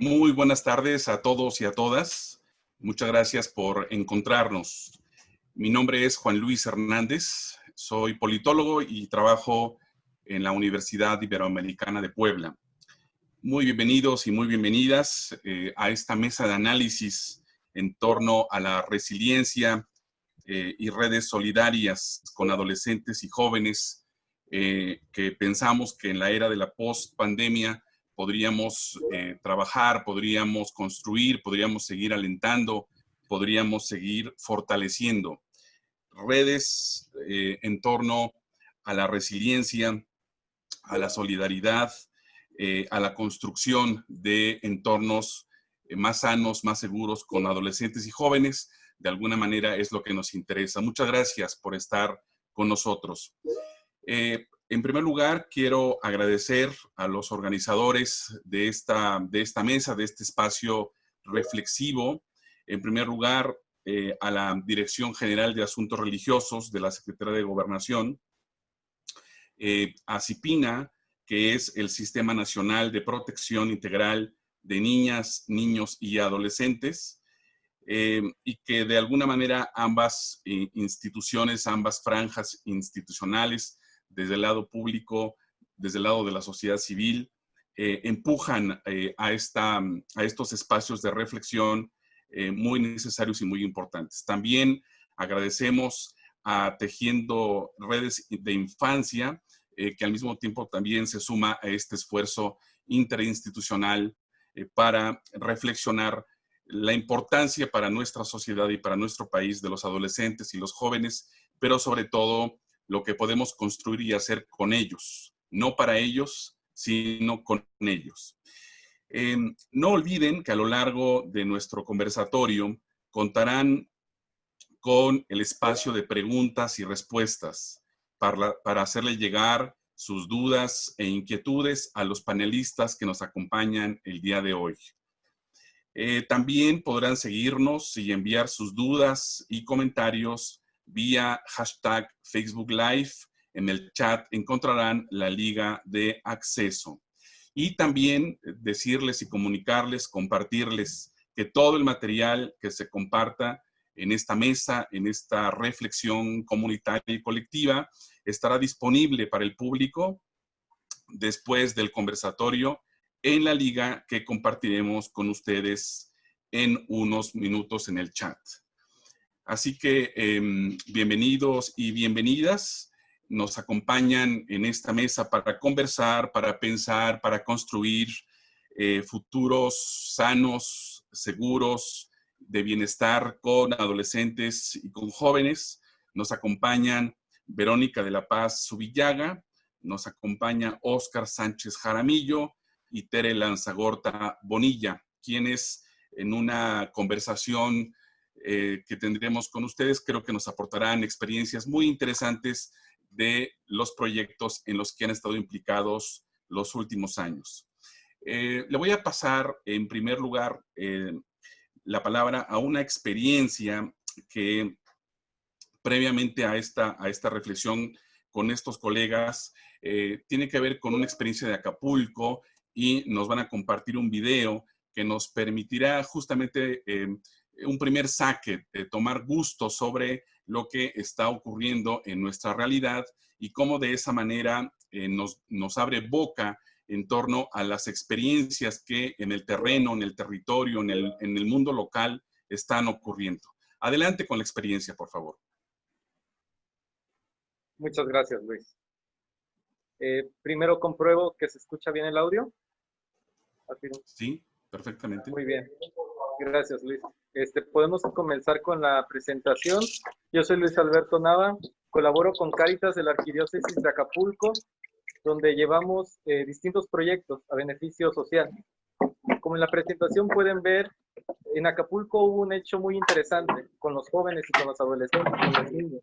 Muy buenas tardes a todos y a todas. Muchas gracias por encontrarnos. Mi nombre es Juan Luis Hernández, soy politólogo y trabajo en la Universidad Iberoamericana de Puebla. Muy bienvenidos y muy bienvenidas eh, a esta mesa de análisis en torno a la resiliencia eh, y redes solidarias con adolescentes y jóvenes eh, que pensamos que en la era de la post-pandemia podríamos eh, trabajar, podríamos construir, podríamos seguir alentando, podríamos seguir fortaleciendo. Redes en torno a la resiliencia, a la solidaridad, a la construcción de entornos más sanos, más seguros con adolescentes y jóvenes, de alguna manera es lo que nos interesa. Muchas gracias por estar con nosotros. Eh, en primer lugar, quiero agradecer a los organizadores de esta, de esta mesa, de este espacio reflexivo. En primer lugar, eh, a la Dirección General de Asuntos Religiosos de la Secretaría de Gobernación, eh, a CIPINA, que es el Sistema Nacional de Protección Integral de Niñas, Niños y Adolescentes, eh, y que de alguna manera ambas eh, instituciones, ambas franjas institucionales, desde el lado público, desde el lado de la sociedad civil, eh, empujan a, esta, a estos espacios de reflexión muy necesarios y muy importantes. También agradecemos a Tejiendo Redes de Infancia, que al mismo tiempo también se suma a este esfuerzo interinstitucional para reflexionar la importancia para nuestra sociedad y para nuestro país de los adolescentes y los jóvenes, pero sobre todo lo que podemos construir y hacer con ellos, no para ellos, sino con ellos. Em, no olviden que a lo largo de nuestro conversatorio contarán con el espacio de preguntas y respuestas para, para hacerle llegar sus dudas e inquietudes a los panelistas que nos acompañan el día de hoy. Eh, también podrán seguirnos y enviar sus dudas y comentarios vía hashtag Facebook Live. En el chat encontrarán la liga de acceso. Y también decirles y comunicarles, compartirles que todo el material que se comparta en esta mesa, en esta reflexión comunitaria y colectiva, estará disponible para el público después del conversatorio en la liga que compartiremos con ustedes en unos minutos en el chat. Así que em, bienvenidos y bienvenidas. Nos acompañan en esta mesa para conversar, para pensar, para construir eh, futuros sanos, seguros, de bienestar con adolescentes y con jóvenes. Nos acompañan Verónica de la Paz Subillaga, nos acompaña Óscar Sánchez Jaramillo, y Tere Lanzagorta Bonilla, quienes en una conversación eh, que tendremos con ustedes creo que nos aportarán experiencias muy interesantes de los proyectos en los que han estado implicados los últimos años. Eh, le voy a pasar en primer lugar eh, la palabra a una experiencia que previamente a esta, a esta reflexión con estos colegas tiene que ver con una experiencia de Acapulco y nos van a compartir un video que nos permitirá justamente un primer saque, de tomar gusto sobre lo que está ocurriendo en nuestra realidad y cómo de esa manera eh, nos, nos abre boca en torno a las experiencias que en el terreno, en el territorio, en el, en el mundo local están ocurriendo. Adelante con la experiencia, por favor. Muchas gracias, Luis. Eh, primero compruebo que se escucha bien el audio. Sí, perfectamente. Muy bien. Gracias, Luis. Este, podemos comenzar con la presentación. Yo soy Luis Alberto Nava, colaboro con Caritas de la Arquidiócesis de Acapulco, donde llevamos eh, distintos proyectos a beneficio social. Como en la presentación pueden ver, en Acapulco hubo un hecho muy interesante con los jóvenes y con los adolescentes, con los niños.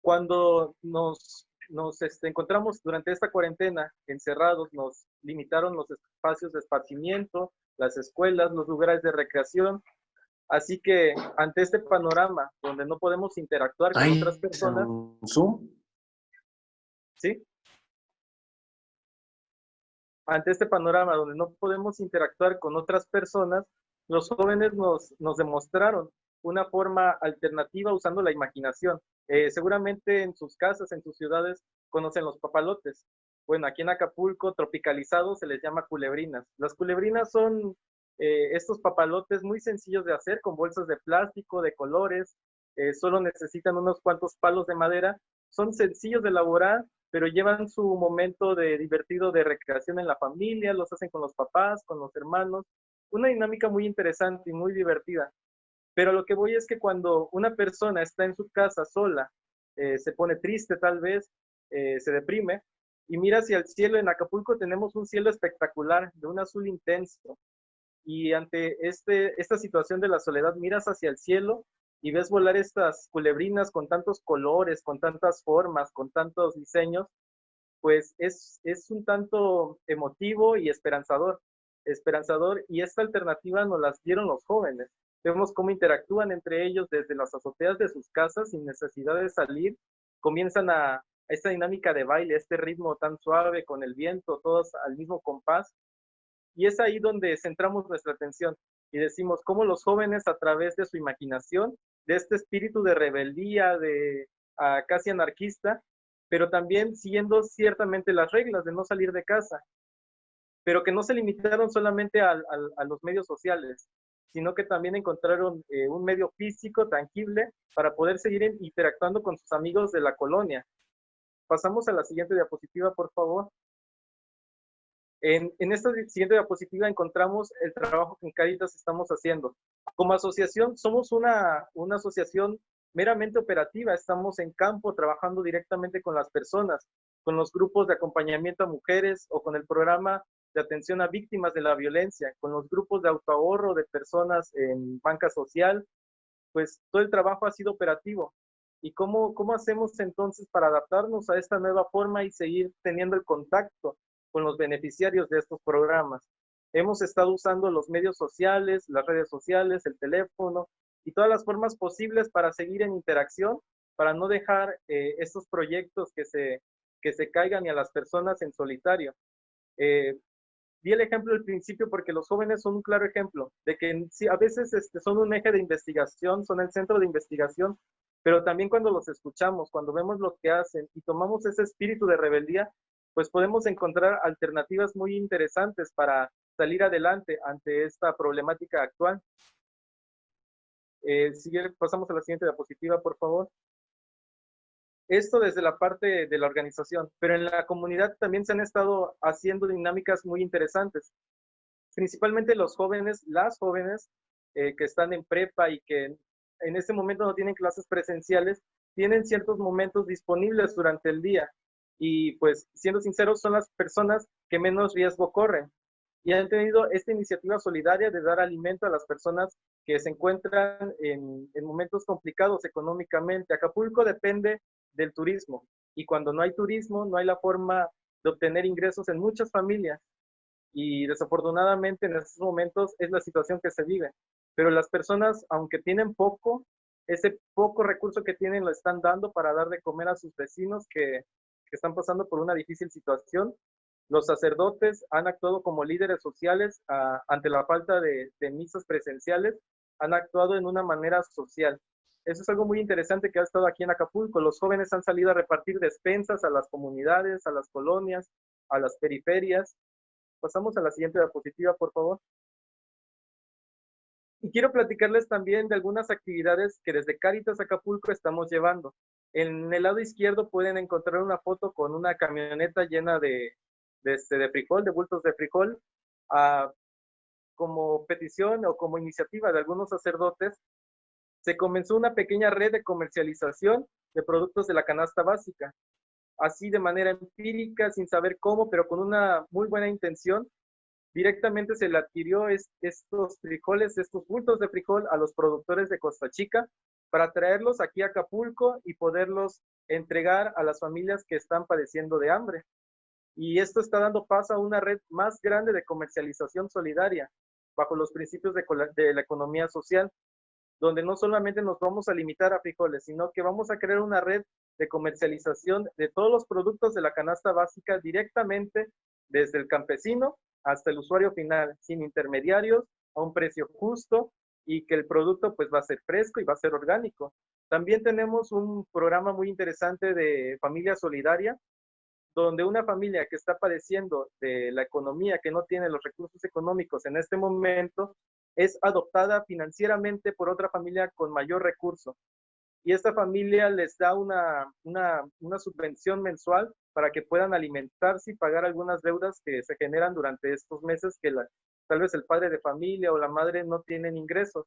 Cuando nos nos este, encontramos durante esta cuarentena encerrados, nos limitaron los espacios de esparcimiento, las escuelas, los lugares de recreación. Así que ante este panorama donde no podemos interactuar con otras personas... Zoom? ¿Sí? ante este panorama donde no podemos interactuar con otras personas, los jóvenes nos, nos demostraron una forma alternativa usando la imaginación. Eh, seguramente en sus casas, en sus ciudades, conocen los papalotes. Bueno, aquí en Acapulco, tropicalizados, se les llama culebrinas. Las culebrinas son eh, estos papalotes muy sencillos de hacer, con bolsas de plástico, de colores, eh, solo necesitan unos cuantos palos de madera. Son sencillos de elaborar, pero llevan su momento de divertido de recreación en la familia, los hacen con los papás, con los hermanos. Una dinámica muy interesante y muy divertida. Pero lo que voy es que cuando una persona está en su casa sola, eh, se pone triste tal vez, se deprime, y mira hacia el cielo, en Acapulco tenemos un cielo espectacular, de un azul intenso. Y ante este, esta situación de la soledad, miras hacia el cielo y ves volar estas culebrinas con tantos colores, con tantas formas, con tantos diseños, pues es, es un tanto emotivo y esperanzador. Esperanzador, y esta alternativa nos las dieron los jóvenes. Vemos cómo interactúan entre ellos desde las azoteas de sus casas sin necesidad de salir. Comienzan a, esta dinámica de baile, este ritmo tan suave con el viento, todos al mismo compás. Y es ahí donde centramos nuestra atención y decimos cómo los jóvenes a través de su imaginación, de este espíritu de rebeldía, de casi anarquista, pero también siguiendo ciertamente las reglas de no salir de casa, pero que no se limitaron solamente a los medios sociales, sino que también encontraron eh, un medio físico tangible para poder seguir interactuando con sus amigos de la colonia. Pasamos a la siguiente diapositiva, por favor. En, esta siguiente diapositiva encontramos el trabajo que en Caritas estamos haciendo. Como asociación, somos una, una asociación meramente operativa. Estamos en campo trabajando directamente con las personas, con los grupos de acompañamiento a mujeres o con el programa de atención a víctimas de la violencia, con los grupos de autoahorro de personas en banca social, pues todo el trabajo ha sido operativo. ¿Y cómo, cómo hacemos entonces para adaptarnos a esta nueva forma y seguir teniendo el contacto con los beneficiarios de estos programas? Hemos estado usando los medios sociales, las redes sociales, el teléfono y todas las formas posibles para seguir en interacción, para no dejar eh, estos proyectos que se, que se caigan y a las personas en solitario. Eh, di el ejemplo al principio porque los jóvenes son un claro ejemplo de que a veces este, son un eje de investigación, son el centro de investigación, pero también cuando los escuchamos, cuando vemos lo que hacen y tomamos ese espíritu de rebeldía, pues podemos encontrar alternativas muy interesantes para salir adelante ante esta problemática actual. Eh, pasamos a la siguiente diapositiva, por favor. Esto desde la parte de la organización, pero en la comunidad también se han estado haciendo dinámicas muy interesantes. Principalmente los jóvenes, las jóvenes eh, que están en prepa y que en este momento no tienen clases presenciales, tienen ciertos momentos disponibles durante el día. Y pues, siendo sinceros, son las personas que menos riesgo corren. Y han tenido esta iniciativa solidaria de dar alimento a las personas que se encuentran en, en momentos complicados económicamente. Acapulco depende del turismo. Y cuando no hay turismo, no hay la forma de obtener ingresos en muchas familias. Y desafortunadamente en estos momentos es la situación que se vive. Pero las personas, aunque tienen poco, ese poco recurso que tienen lo están dando para dar de comer a sus vecinos que, que están pasando por una difícil situación. Los sacerdotes han actuado como líderes sociales ah, ante la falta de, de misas presenciales, han actuado en una manera social. Eso es algo muy interesante que ha estado aquí en Acapulco. Los jóvenes han salido a repartir despensas a las comunidades, a las colonias, a las periferias. Pasamos a la siguiente diapositiva, por favor. Y quiero platicarles también de algunas actividades que desde Caritas Acapulco estamos llevando. En el lado izquierdo pueden encontrar una foto con una camioneta llena de, de, este, de frijol, de bultos de frijol, ah, como petición o como iniciativa de algunos sacerdotes se comenzó una pequeña red de comercialización de productos de la canasta básica. Así de manera empírica, sin saber cómo, pero con una muy buena intención, directamente se le adquirió estos frijoles, estos bultos de frijol a los productores de Costa Chica para traerlos aquí a Acapulco y poderlos entregar a las familias que están padeciendo de hambre. Y esto está dando paso a una red más grande de comercialización solidaria bajo los principios de, la economía social, donde no solamente nos vamos a limitar a frijoles, sino que vamos a crear una red de comercialización de todos los productos de la canasta básica directamente desde el campesino hasta el usuario final, sin intermediarios, a un precio justo y que el producto pues va a ser fresco y va a ser orgánico. También tenemos un programa muy interesante de familia solidaria, donde una familia que está padeciendo de la economía, que no tiene los recursos económicos en este momento, es adoptada financieramente por otra familia con mayor recurso. Y esta familia les da una, una, una subvención mensual para que puedan alimentarse y pagar algunas deudas que se generan durante estos meses que tal vez el padre de familia o la madre no tienen ingresos.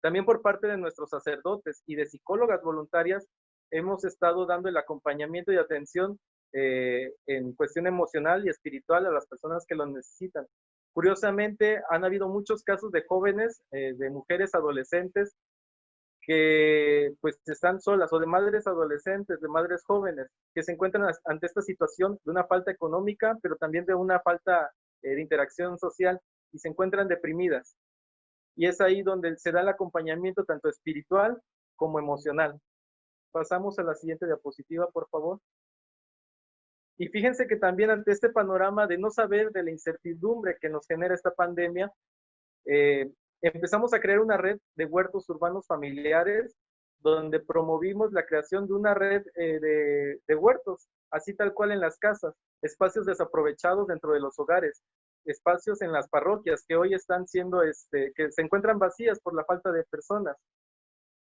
También por parte de nuestros sacerdotes y de psicólogas voluntarias, hemos estado dando el acompañamiento y atención eh, en cuestión emocional y espiritual a las personas que lo necesitan. Curiosamente, han habido muchos casos de jóvenes, eh, de mujeres adolescentes que pues están solas o de madres adolescentes, de madres jóvenes, que se encuentran ante esta situación de una falta económica, pero también de una falta eh, de interacción social y se encuentran deprimidas. Y es ahí donde se da el acompañamiento tanto espiritual como emocional. Pasamos a la siguiente diapositiva, por favor. Y fíjense que también ante este panorama de no saber de la incertidumbre que nos genera esta pandemia, eh, empezamos a crear una red de huertos urbanos familiares donde promovimos la creación de una red eh, de, huertos, así tal cual en las casas, espacios desaprovechados dentro de los hogares, espacios en las parroquias que hoy están siendo, este, que se encuentran vacías por la falta de personas.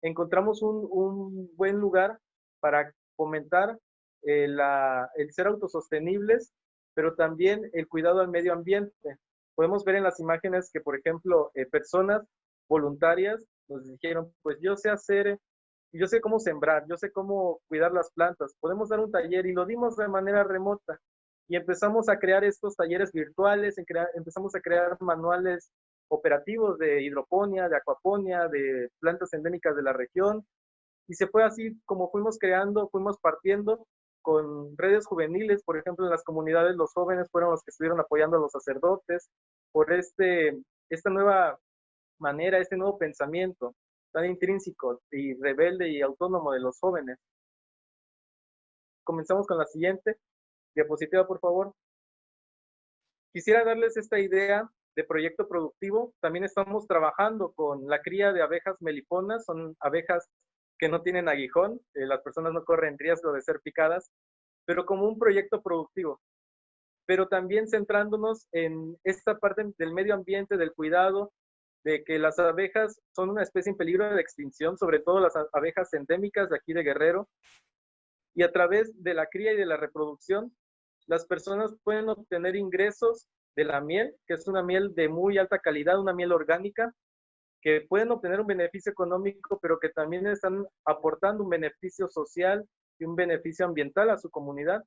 Encontramos un, un buen lugar para fomentar eh, la, el ser autosostenibles, pero también el cuidado al medio ambiente podemos ver en las imágenes que, por ejemplo, eh, personas voluntarias nos dijeron, pues yo sé hacer, yo sé cómo sembrar, yo sé cómo cuidar las plantas, podemos dar un taller y lo dimos de manera remota. Y empezamos a crear estos talleres virtuales, empezamos a crear manuales operativos de hidroponía, de acuaponía, de plantas endémicas de la región. Y se fue así como fuimos creando, fuimos partiendo con redes juveniles, por ejemplo, en las comunidades los jóvenes fueron los que estuvieron apoyando a los sacerdotes por este, esta nueva manera, este nuevo pensamiento tan intrínseco y rebelde y autónomo de los jóvenes. Comenzamos con la siguiente diapositiva, por favor. Quisiera darles esta idea de proyecto productivo. También estamos trabajando con la cría de abejas meliponas, son abejas que no tienen aguijón, eh, las personas no corren riesgo de ser picadas, pero como un proyecto productivo. Pero también centrándonos en esta parte del medio ambiente, del cuidado, de que las abejas son una especie en peligro de extinción, sobre todo las abejas endémicas de aquí de Guerrero, y a través de la cría y de la reproducción, las personas pueden obtener ingresos de la miel, que es una miel de muy alta calidad, una miel orgánica, que pueden obtener un beneficio económico, pero que también están aportando un beneficio social y un beneficio ambiental a su comunidad,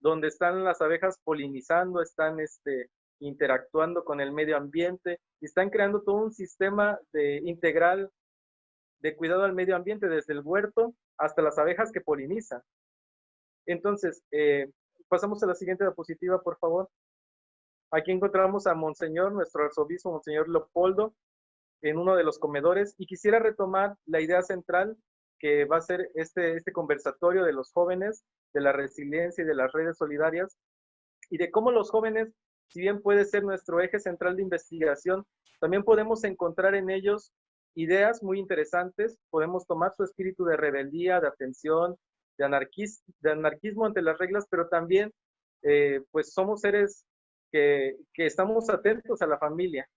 donde están las abejas polinizando, están este, interactuando con el medio ambiente y están creando todo un sistema de, integral de cuidado al medio ambiente, desde el huerto hasta las abejas que polinizan. Entonces, eh, pasamos a la siguiente diapositiva, por favor. Aquí encontramos a Monseñor, nuestro arzobispo, Monseñor Leopoldo, en uno de los comedores y quisiera retomar la idea central que va a ser este, este conversatorio de los jóvenes, de la resiliencia y de las redes solidarias y de cómo los jóvenes, si bien puede ser nuestro eje central de investigación, también podemos encontrar en ellos ideas muy interesantes, podemos tomar su espíritu de rebeldía, de atención, de, anarquismo ante las reglas, pero también eh, pues somos seres que, que estamos atentos a la familia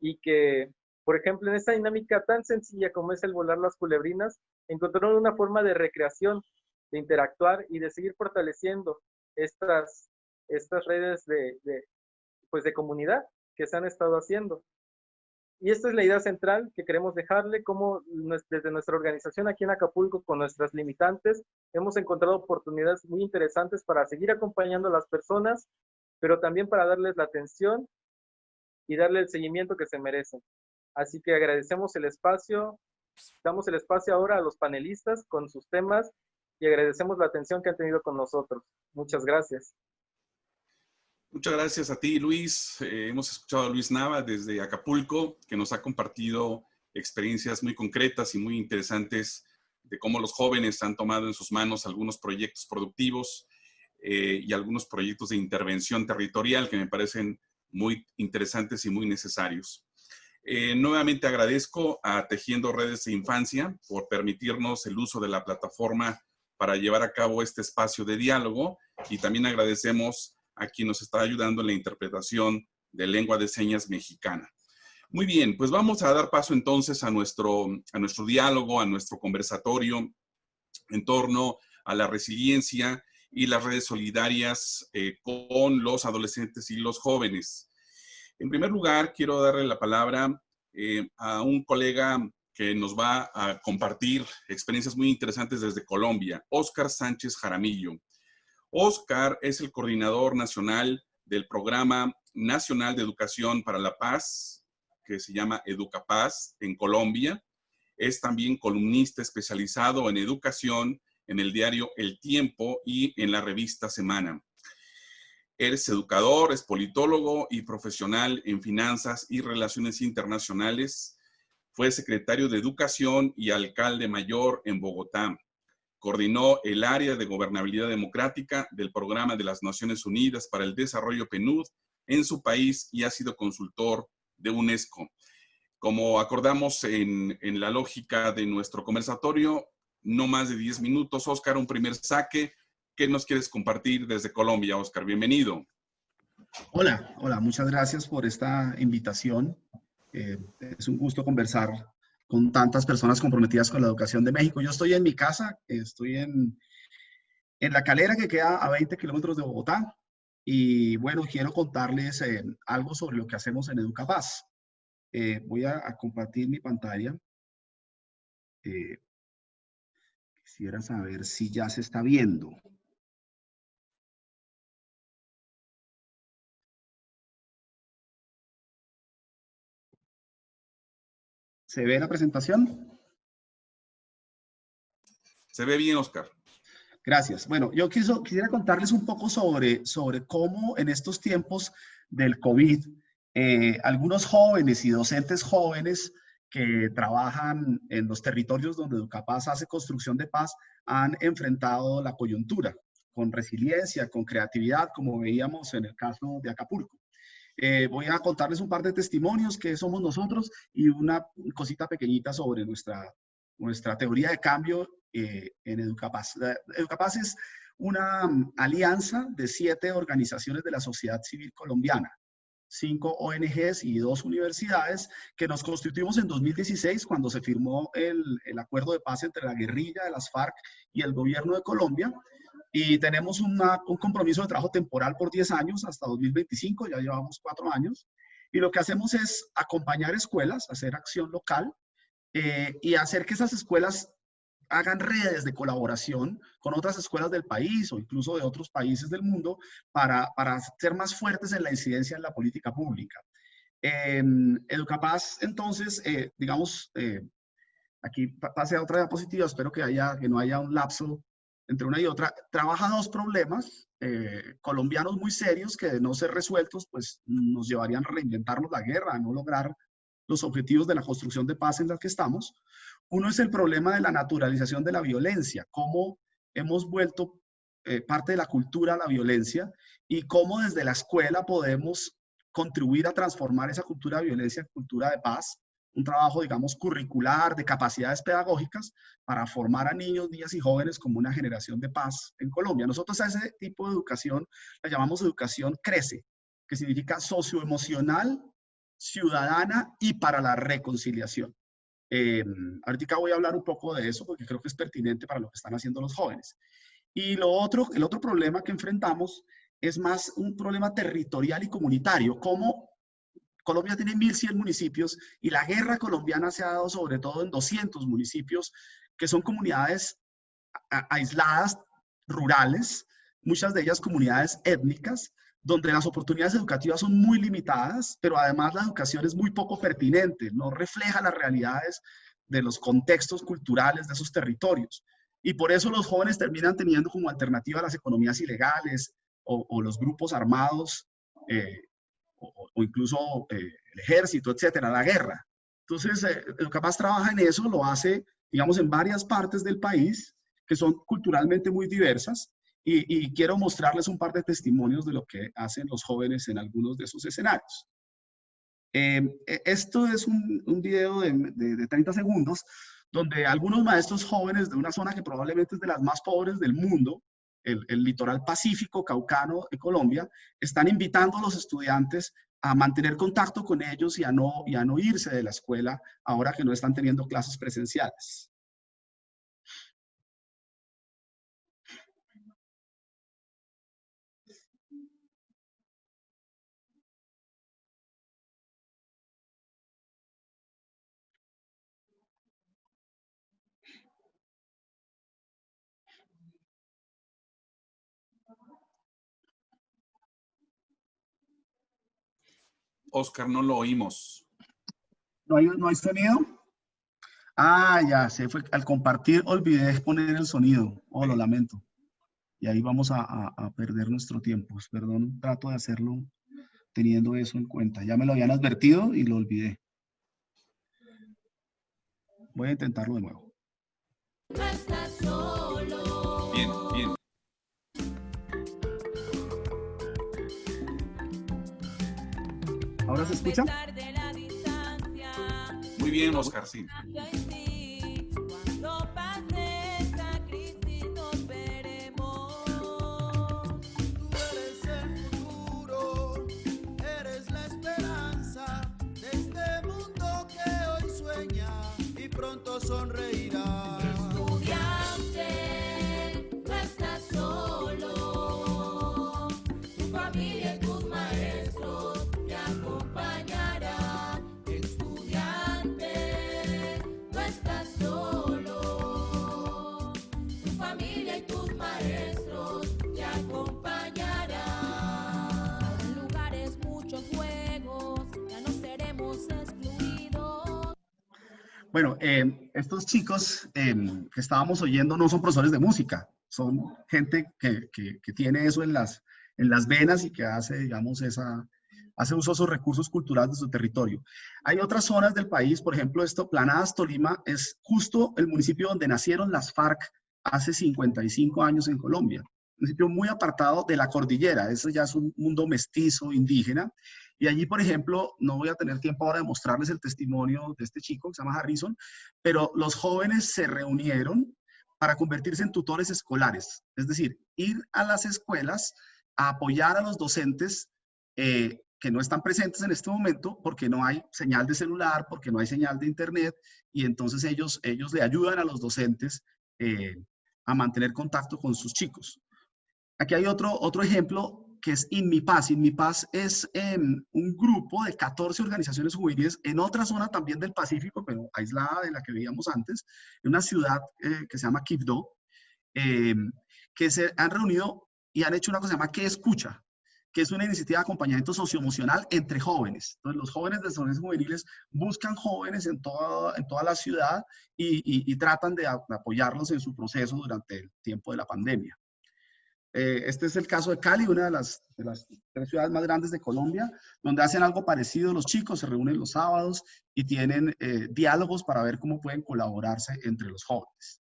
y que por ejemplo, en esta dinámica tan sencilla como es el volar las culebrinas, encontraron una forma de recreación, de interactuar y de seguir fortaleciendo estas, estas redes de, pues de comunidad que se han estado haciendo. Y esta es la idea central que queremos dejarle, como desde nuestra organización aquí en Acapulco, con nuestras limitantes, hemos encontrado oportunidades muy interesantes para seguir acompañando a las personas, pero también para darles la atención y darle el seguimiento que se merecen. Así que agradecemos el espacio, damos el espacio ahora a los panelistas con sus temas y agradecemos la atención que han tenido con nosotros. Muchas gracias. Muchas gracias a ti, Luis. Eh, hemos escuchado a Luis Nava desde Acapulco, que nos ha compartido experiencias muy concretas y muy interesantes de cómo los jóvenes han tomado en sus manos algunos proyectos productivos. eh, y algunos proyectos de intervención territorial que me parecen muy interesantes y muy necesarios. Eh, nuevamente agradezco a Tejiendo Redes de Infancia por permitirnos el uso de la plataforma para llevar a cabo este espacio de diálogo y también agradecemos a quien nos está ayudando en la interpretación de lengua de señas mexicana. Muy bien, pues vamos a dar paso entonces a nuestro, a nuestro diálogo, a nuestro conversatorio en torno a la resiliencia y las redes solidarias eh, con los adolescentes y los jóvenes. En primer lugar, quiero darle la palabra eh, a un colega que nos va a compartir experiencias muy interesantes desde Colombia, Óscar Sánchez Jaramillo. Óscar es el coordinador nacional del Programa Nacional de Educación para la Paz, que se llama Educapaz en Colombia. Es también columnista especializado en educación en el diario El Tiempo y en la revista Semana. Es educador, es politólogo y profesional en finanzas y relaciones internacionales. Fue secretario de Educación y alcalde mayor en Bogotá. Coordinó el área de gobernabilidad democrática del Programa de las Naciones Unidas para el Desarrollo PNUD en su país y ha sido consultor de UNESCO. Como acordamos en, en la lógica de nuestro conversatorio, no más de 10 minutos. Oscar, un primer saque. ¿Qué nos quieres compartir desde Colombia, Oscar? Bienvenido. Hola, hola, muchas gracias por esta invitación. Eh, es un gusto conversar con tantas personas comprometidas con la educación de México. Yo estoy en mi casa, estoy en, en La Calera, que queda a 20 kilómetros de Bogotá. Y bueno, quiero contarles eh, algo sobre lo que hacemos en Educapaz. Eh, voy a, compartir mi pantalla. Eh, Quisiera saber si ya se está viendo. ¿Se ve la presentación? Se ve bien, Oscar. Gracias. Bueno, yo quiso, quisiera contarles un poco sobre, sobre cómo en estos tiempos del COVID, eh, algunos jóvenes y docentes jóvenes que trabajan en los territorios donde Educapaz hace construcción de paz han enfrentado la coyuntura con resiliencia, con creatividad, como veíamos en el caso de Acapulco. Eh, voy a contarles un par de testimonios que somos nosotros y una cosita pequeñita sobre nuestra, nuestra teoría de cambio eh, en Educapaz. Educapaz es una alianza de siete organizaciones de la sociedad civil colombiana cinco ONGs y dos universidades que nos constituimos en 2016 cuando se firmó el, el, acuerdo de paz entre la guerrilla de las FARC y el gobierno de Colombia. Y tenemos un compromiso de trabajo temporal por 10 años hasta 2025, ya llevamos cuatro años. Y lo que hacemos es acompañar escuelas, hacer acción local eh, y hacer que esas escuelas hagan redes de colaboración con otras escuelas del país o incluso de otros países del mundo para, para ser más fuertes en la incidencia en la política pública. Eh, Educapaz, entonces, eh, digamos, eh, aquí pase a otra diapositiva, espero que, haya, que no haya un lapso entre una y otra, trabaja dos problemas eh, colombianos muy serios que de no ser resueltos, pues nos llevarían a reinventarnos la guerra, a no lograr los objetivos de la construcción de paz en la que estamos. Uno es el problema de la naturalización de la violencia, cómo hemos vuelto eh, parte de la cultura la violencia y cómo desde la escuela podemos contribuir a transformar esa cultura de violencia en cultura de paz, un trabajo, digamos, curricular, de capacidades pedagógicas para formar a niños, niñas y jóvenes como una generación de paz en Colombia. Nosotros a ese tipo de educación la llamamos educación crece, que significa socioemocional, ciudadana y para la reconciliación. Eh, ahorita voy a hablar un poco de eso porque creo que es pertinente para lo que están haciendo los jóvenes. Y lo otro, el otro problema que enfrentamos es más un problema territorial y comunitario, como Colombia tiene 1.100 municipios y la guerra colombiana se ha dado sobre todo en 200 municipios, que son comunidades aisladas, rurales, muchas de ellas comunidades étnicas, donde las oportunidades educativas son muy limitadas, pero además la educación es muy poco pertinente, no refleja las realidades de los contextos culturales de esos territorios. Y por eso los jóvenes terminan teniendo como alternativa las economías ilegales o, los grupos armados eh, o, incluso eh, el ejército, etcétera, la guerra. Entonces, eh, Capaz trabaja en eso, lo hace, digamos, en varias partes del país que son culturalmente muy diversas y, quiero mostrarles un par de testimonios de lo que hacen los jóvenes en algunos de esos escenarios. Em, e, esto es un, video de, de, 30 segundos donde algunos maestros jóvenes de una zona que probablemente es de las más pobres del mundo, el, litoral pacífico caucano de Colombia, están invitando a los estudiantes a mantener contacto con ellos y a, no, y a no irse de la escuela ahora que no están teniendo clases presenciales. Oscar, no lo oímos. ¿No hay, no hay sonido? Ah, ya, se fue. Al compartir olvidé poner el sonido. Oh, lo lamento. Y ahí vamos a, a, perder nuestro tiempo. Perdón, trato de hacerlo teniendo eso en cuenta. Ya me lo habían advertido y lo olvidé. Voy a intentarlo de nuevo. Bien, bien. ¿Ahora se escucha? Muy bien, Oscar, sí. Bueno, eh, estos chicos eh, que estábamos oyendo no son profesores de música, son gente que, tiene eso en las, en las venas y que hace, digamos, esa, hace uso de sus recursos culturales de su territorio. Hay otras zonas del país, por ejemplo, esto, Planadas, Tolima, es justo el municipio donde nacieron las FARC hace 55 años en Colombia. Un municipio muy apartado de la cordillera, eso ya es un mundo mestizo, indígena, y allí, por ejemplo, no voy a tener tiempo ahora de mostrarles el testimonio de este chico que se llama Harrison, pero los jóvenes se reunieron para convertirse en tutores escolares, es decir, ir a las escuelas a apoyar a los docentes eh, que no están presentes en este momento porque no hay señal de celular, porque no hay señal de internet, y entonces ellos, ellos le ayudan a los docentes eh, a mantener contacto con sus chicos. Aquí hay otro, otro ejemplo que es INMIPAS. INMIPAS es em, un grupo de 14 organizaciones juveniles en otra zona también del Pacífico, pero aislada de la que veíamos antes, en una ciudad eh, que se llama Quibdó, em, que se han reunido y han hecho una cosa que se llama ¿Qué escucha? que es una iniciativa de acompañamiento socioemocional entre jóvenes. Entonces, los jóvenes de zonas juveniles buscan jóvenes en toda, en toda la ciudad y tratan de apoyarlos en su proceso durante el tiempo de la pandemia. Eh, este es el caso de Cali, una de las, tres ciudades más grandes de Colombia, donde hacen algo parecido los chicos, se reúnen los sábados y tienen eh, diálogos para ver cómo pueden colaborarse entre los jóvenes.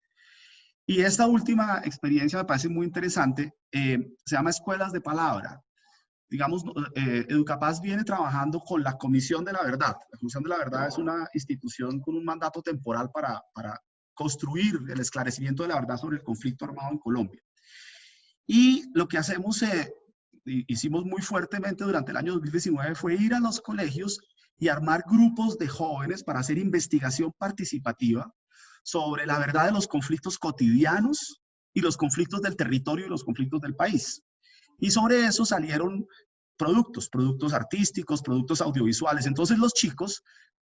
Y esta última experiencia me parece muy interesante, eh, se llama Escuelas de Palabra. Digamos, Educapaz viene trabajando con la Comisión de la Verdad. La Comisión de la Verdad es una institución con un mandato temporal para, para construir el esclarecimiento de la verdad sobre el conflicto armado en Colombia. Y lo que hacemos, eh, hicimos muy fuertemente durante el año 2019 fue ir a los colegios y armar grupos de jóvenes para hacer investigación participativa sobre la verdad de los conflictos cotidianos y los conflictos del territorio y los conflictos del país. Y sobre eso salieron productos, productos artísticos, productos audiovisuales. Entonces los chicos,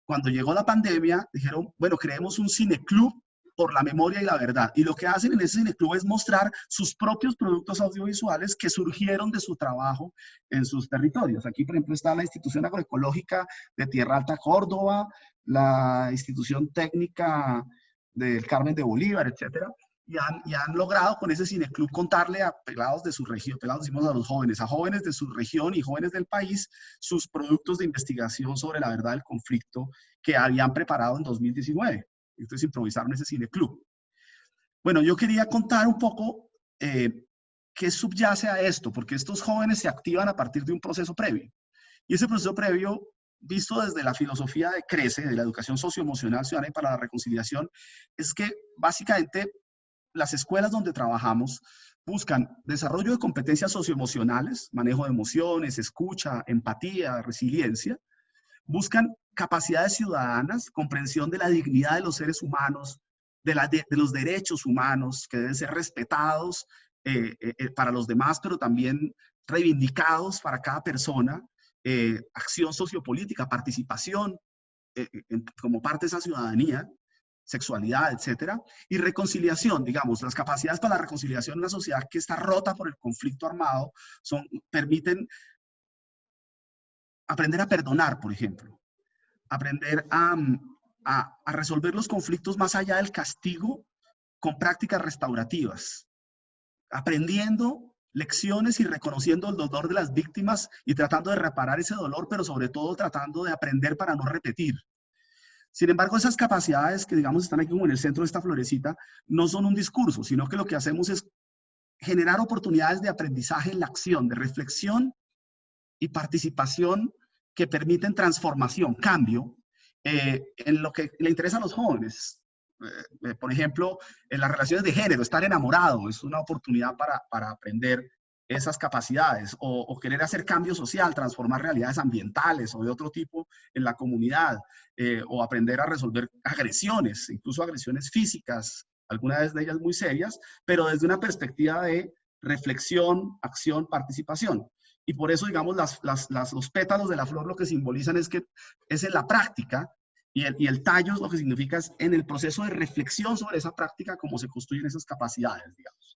cuando llegó la pandemia, dijeron, bueno, creemos un cineclub por la memoria y la verdad. Y lo que hacen en ese cineclub es mostrar sus propios productos audiovisuales que surgieron de su trabajo en sus territorios. Aquí, por ejemplo, está la Institución Agroecológica de Tierra Alta Córdoba, la Institución Técnica del Carmen de Bolívar, etcétera. Y han, y han, logrado con ese cineclub contarle a pelados de su región, pelados decimos a los jóvenes, a jóvenes de su región y jóvenes del país, sus productos de investigación sobre la verdad del conflicto que habían preparado en 2019. Entonces improvisaron ese cine club. Bueno, yo quería contar un poco eh, ¿qué subyace a esto? Porque estos jóvenes se activan a partir de un proceso previo. Y ese proceso previo, visto desde la filosofía de CRECE, de la educación socioemocional ciudadana y para la reconciliación, es que básicamente las escuelas donde trabajamos buscan desarrollo de competencias socioemocionales, manejo de emociones, escucha, empatía, resiliencia. Buscan capacidades ciudadanas, comprensión de la dignidad de los seres humanos, de, los derechos humanos que deben ser respetados eh, eh, eh, para los demás, pero también reivindicados para cada persona, acción sociopolítica, participación como parte de esa ciudadanía, sexualidad, etcétera, y reconciliación, digamos, las capacidades para la reconciliación en una sociedad que está rota por el conflicto armado son, permiten aprender a perdonar, por ejemplo, aprender a, a, resolver los conflictos más allá del castigo con prácticas restaurativas, aprendiendo lecciones y reconociendo el dolor de las víctimas y tratando de reparar ese dolor, pero sobre todo tratando de aprender para no repetir. Sin embargo, esas capacidades que, digamos, están aquí como en el centro de esta florecita, no son un discurso, sino que lo que hacemos es generar oportunidades de aprendizaje en la acción, de reflexión y participación que permiten transformación, cambio, eh, en lo que le interesa a los jóvenes. Eh, eh, por ejemplo, en las relaciones de género, estar enamorado es una oportunidad para, para aprender esas capacidades o, querer hacer cambio social, transformar realidades ambientales o de otro tipo en la comunidad o aprender a resolver agresiones, incluso agresiones físicas, algunas de ellas muy serias, pero desde una perspectiva de reflexión, acción, participación. Y por eso, digamos, las, las, los pétalos de la flor lo que simbolizan es que es en la práctica y el, y el tallo lo que significa es en el proceso de reflexión sobre esa práctica cómo se construyen esas capacidades, digamos.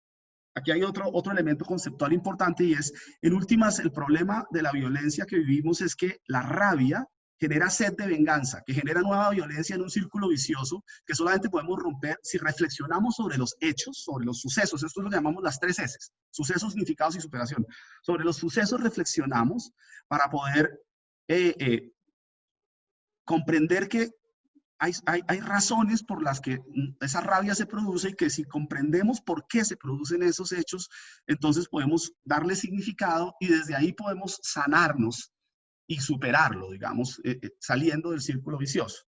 Aquí hay otro, otro elemento conceptual importante y es, en últimas, el problema de la violencia que vivimos es que la rabia genera sed de venganza, que genera nueva violencia en un círculo vicioso que solamente podemos romper si reflexionamos sobre los hechos, sobre los sucesos. Esto lo llamamos las tres S, sucesos, significados y superación. Sobre los sucesos reflexionamos para poder eh, eh, comprender que hay, hay, hay, razones por las que esa rabia se produce y que si comprendemos por qué se producen esos hechos, entonces podemos darle significado y desde ahí podemos sanarnos y superarlo, digamos, eh, eh, saliendo del círculo vicioso.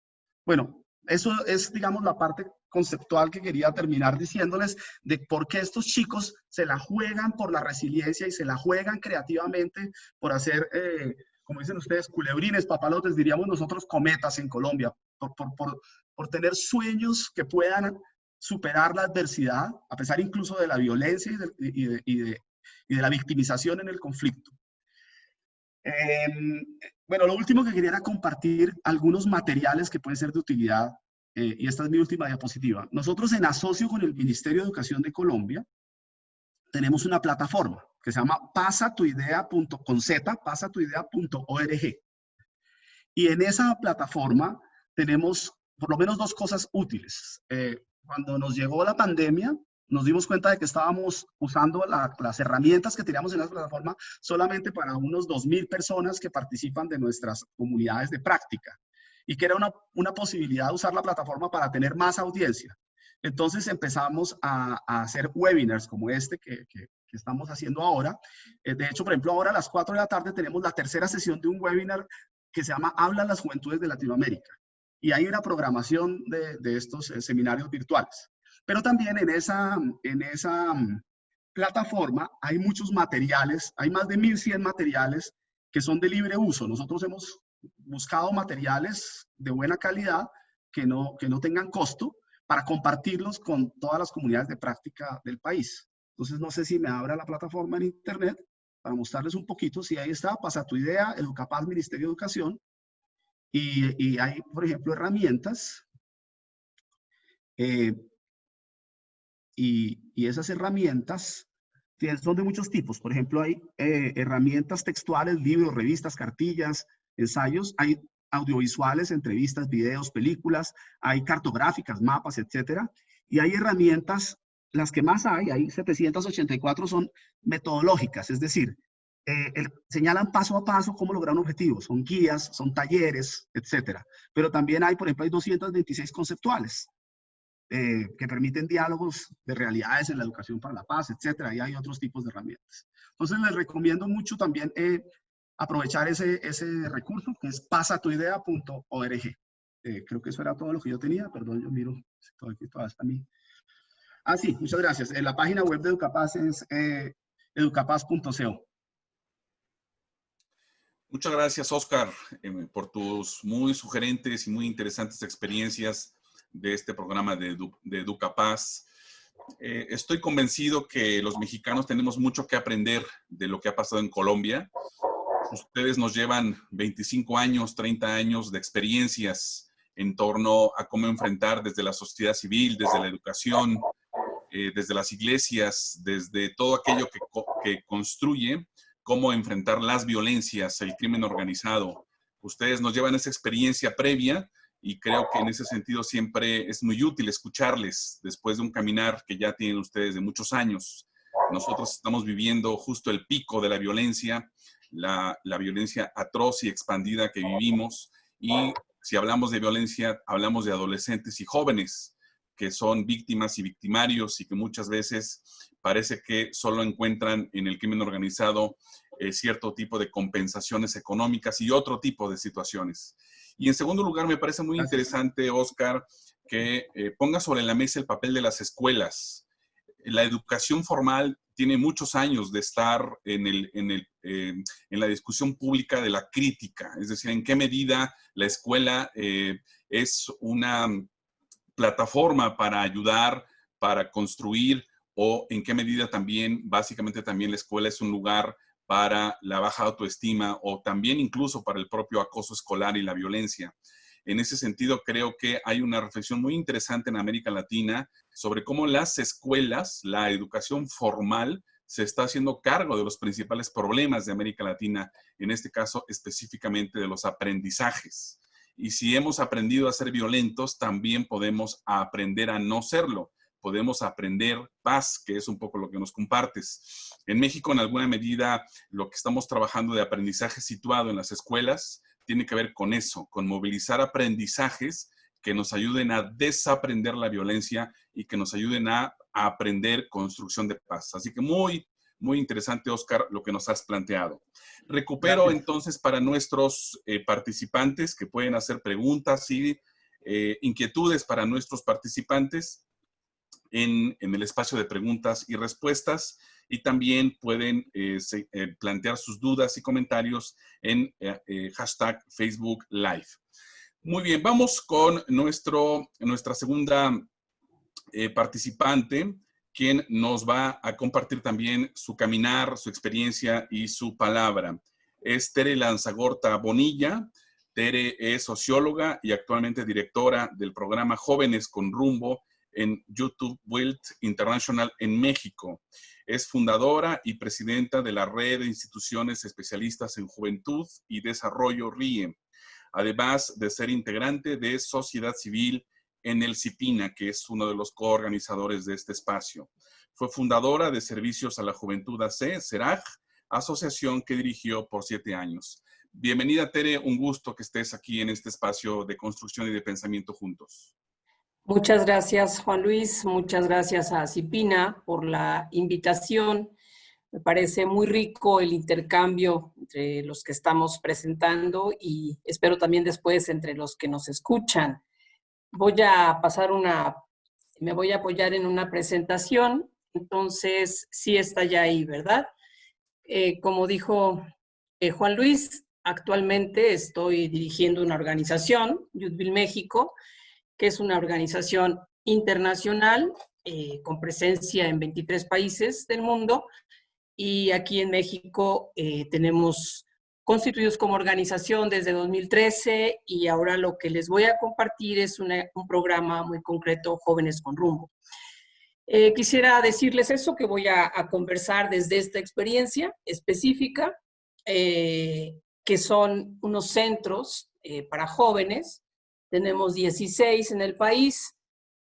Bueno, eso es, digamos, la parte conceptual que quería terminar diciéndoles de por qué estos chicos se la juegan por la resiliencia y se la juegan creativamente por hacer, eh, como dicen ustedes, culebrines, papalotes, diríamos nosotros cometas en Colombia, por, por, por, por tener sueños que puedan superar la adversidad, a pesar incluso de la violencia y de, y de, y de la victimización en el conflicto. Em, bueno, lo último que quería era compartir algunos materiales que pueden ser de utilidad, eh, y esta es mi última diapositiva. Nosotros en asocio con el Ministerio de Educación de Colombia, tenemos una plataforma que se llama pasatuidea.conz, pasatuidea.org. Y en esa plataforma tenemos por lo menos dos cosas útiles. Eh, cuando nos llegó la pandemia, nos dimos cuenta de que estábamos usando las herramientas que teníamos en la plataforma solamente para unos 2.000 personas que participan de nuestras comunidades de práctica y que era una, una posibilidad de usar la plataforma para tener más audiencia. Entonces empezamos a, hacer webinars como este que, que, estamos haciendo ahora. Eh, de hecho, por ejemplo, ahora a las 4 de la tarde tenemos la tercera sesión de un webinar que se llama Hablan las Juventudes de Latinoamérica. Y hay una programación de, de estos eh, seminarios virtuales. Pero también en esa, en esa mm, plataforma hay muchos materiales, hay más de 1.100 materiales que son de libre uso. Nosotros hemos buscado materiales de buena calidad que no, que no tengan costo para compartirlos con todas las comunidades de práctica del país. Entonces, no sé si me abra la plataforma en internet para mostrarles un poquito. Si ahí está, pasa tu idea, Educapaz, Ministerio de Educación. Y, y hay, por ejemplo, herramientas eh, y, esas herramientas son de muchos tipos. Por ejemplo, hay eh, herramientas textuales, libros, revistas, cartillas, ensayos. Hay audiovisuales, entrevistas, videos, películas. Hay cartográficas, mapas, etcétera. Y hay herramientas, las que más hay, hay 784, son metodológicas, es decir, eh, señalan paso a paso cómo lograr un objetivo. Son guías, son talleres, etcétera. Pero también hay, por ejemplo, hay 226 conceptuales. Eh, que permiten diálogos de realidades en la educación para la paz, etcétera, y hay otros tipos de herramientas. Entonces les recomiendo mucho también eh, aprovechar ese, ese recurso que es pasatuidea.org. Eh, creo que eso era todo lo que yo tenía, perdón, yo miro, todo aquí todavía está mí. Ah, sí, muchas gracias. En la página web de Educapaz es educapaz.co. Muchas gracias, Oscar, por tus muy sugerentes y muy interesantes experiencias de este programa de, de Educapaz. Eh, estoy convencido que los mexicanos tenemos mucho que aprender de lo que ha pasado en Colombia. Ustedes nos llevan 25 años, 30 años de experiencias en torno a cómo enfrentar desde la sociedad civil, desde la educación, eh, desde las iglesias, desde todo aquello que, que construye, cómo enfrentar las violencias, el crimen organizado. Ustedes nos llevan esa experiencia previa y creo que en ese sentido siempre es muy útil escucharles después de un caminar que ya tienen ustedes de muchos años. Nosotros estamos viviendo justo el pico de la violencia, la, la violencia atroz y expandida que vivimos y si hablamos de violencia, hablamos de adolescentes y jóvenes que son víctimas y victimarios y que muchas veces parece que solo encuentran en el crimen organizado eh, cierto tipo de compensaciones económicas y otro tipo de situaciones. Y en segundo lugar, me parece muy interesante, Oscar, que eh, ponga sobre la mesa el papel de las escuelas. La educación formal tiene muchos años de estar en, el, en, el, eh, en la discusión pública de la crítica, es decir, en qué medida la escuela eh, es una plataforma para ayudar, para construir, o en qué medida también, básicamente también la escuela es un lugar para la baja autoestima o también incluso para el propio acoso escolar y la violencia. En ese sentido, creo que hay una reflexión muy interesante en América Latina sobre cómo las escuelas, la educación formal, se está haciendo cargo de los principales problemas de América Latina, en este caso específicamente de los aprendizajes. Y si hemos aprendido a ser violentos, también podemos aprender a no serlo podemos aprender paz, que es un poco lo que nos compartes. En México, en alguna medida, lo que estamos trabajando de aprendizaje situado en las escuelas tiene que ver con eso, con movilizar aprendizajes que nos ayuden a desaprender la violencia y que nos ayuden a, aprender construcción de paz. Así que muy, muy interesante, Oscar, lo que nos has planteado. Recupero entonces para nuestros eh, participantes que pueden hacer preguntas y eh, inquietudes para nuestros participantes en, el espacio de preguntas y respuestas y también pueden eh, eh, plantear sus dudas y comentarios en eh, hashtag Facebook Live. Muy bien, vamos con nuestro, nuestra segunda participante, quien nos va a compartir también su caminar, su experiencia y su palabra. Es Tere Lanzagorta Bonilla. Tere es socióloga y actualmente directora del programa Jóvenes con Rumbo en YouTube Wealth International en México. Es fundadora y presidenta de la red de instituciones especialistas en juventud y desarrollo RIE, además de ser integrante de sociedad civil en el CIPINA, que es uno de los coorganizadores de este espacio. Fue fundadora de Servicios a la Juventud AC, CERAJ, asociación que dirigió por siete años. Bienvenida, Tere. Un gusto que estés aquí en este espacio de construcción y de pensamiento juntos. Muchas gracias, Juan Luis. Muchas gracias a Cipina por la invitación. Me parece muy rico el intercambio entre los que estamos presentando y espero también después entre los que nos escuchan. Voy a pasar una, me voy a apoyar en una presentación, entonces sí está ya ahí, ¿verdad? Eh, como dijo eh, Juan Luis, actualmente estoy dirigiendo una organización, Youthville México, que es una organización internacional eh, con presencia en 23 países del mundo y aquí en México eh, tenemos constituidos como organización desde 2013 y ahora lo que les voy a compartir es un programa muy concreto, Jóvenes con Rumbo. Eh, quisiera decirles eso, que voy a, a conversar desde esta experiencia específica, que son unos centros para jóvenes tenemos 16 en el país,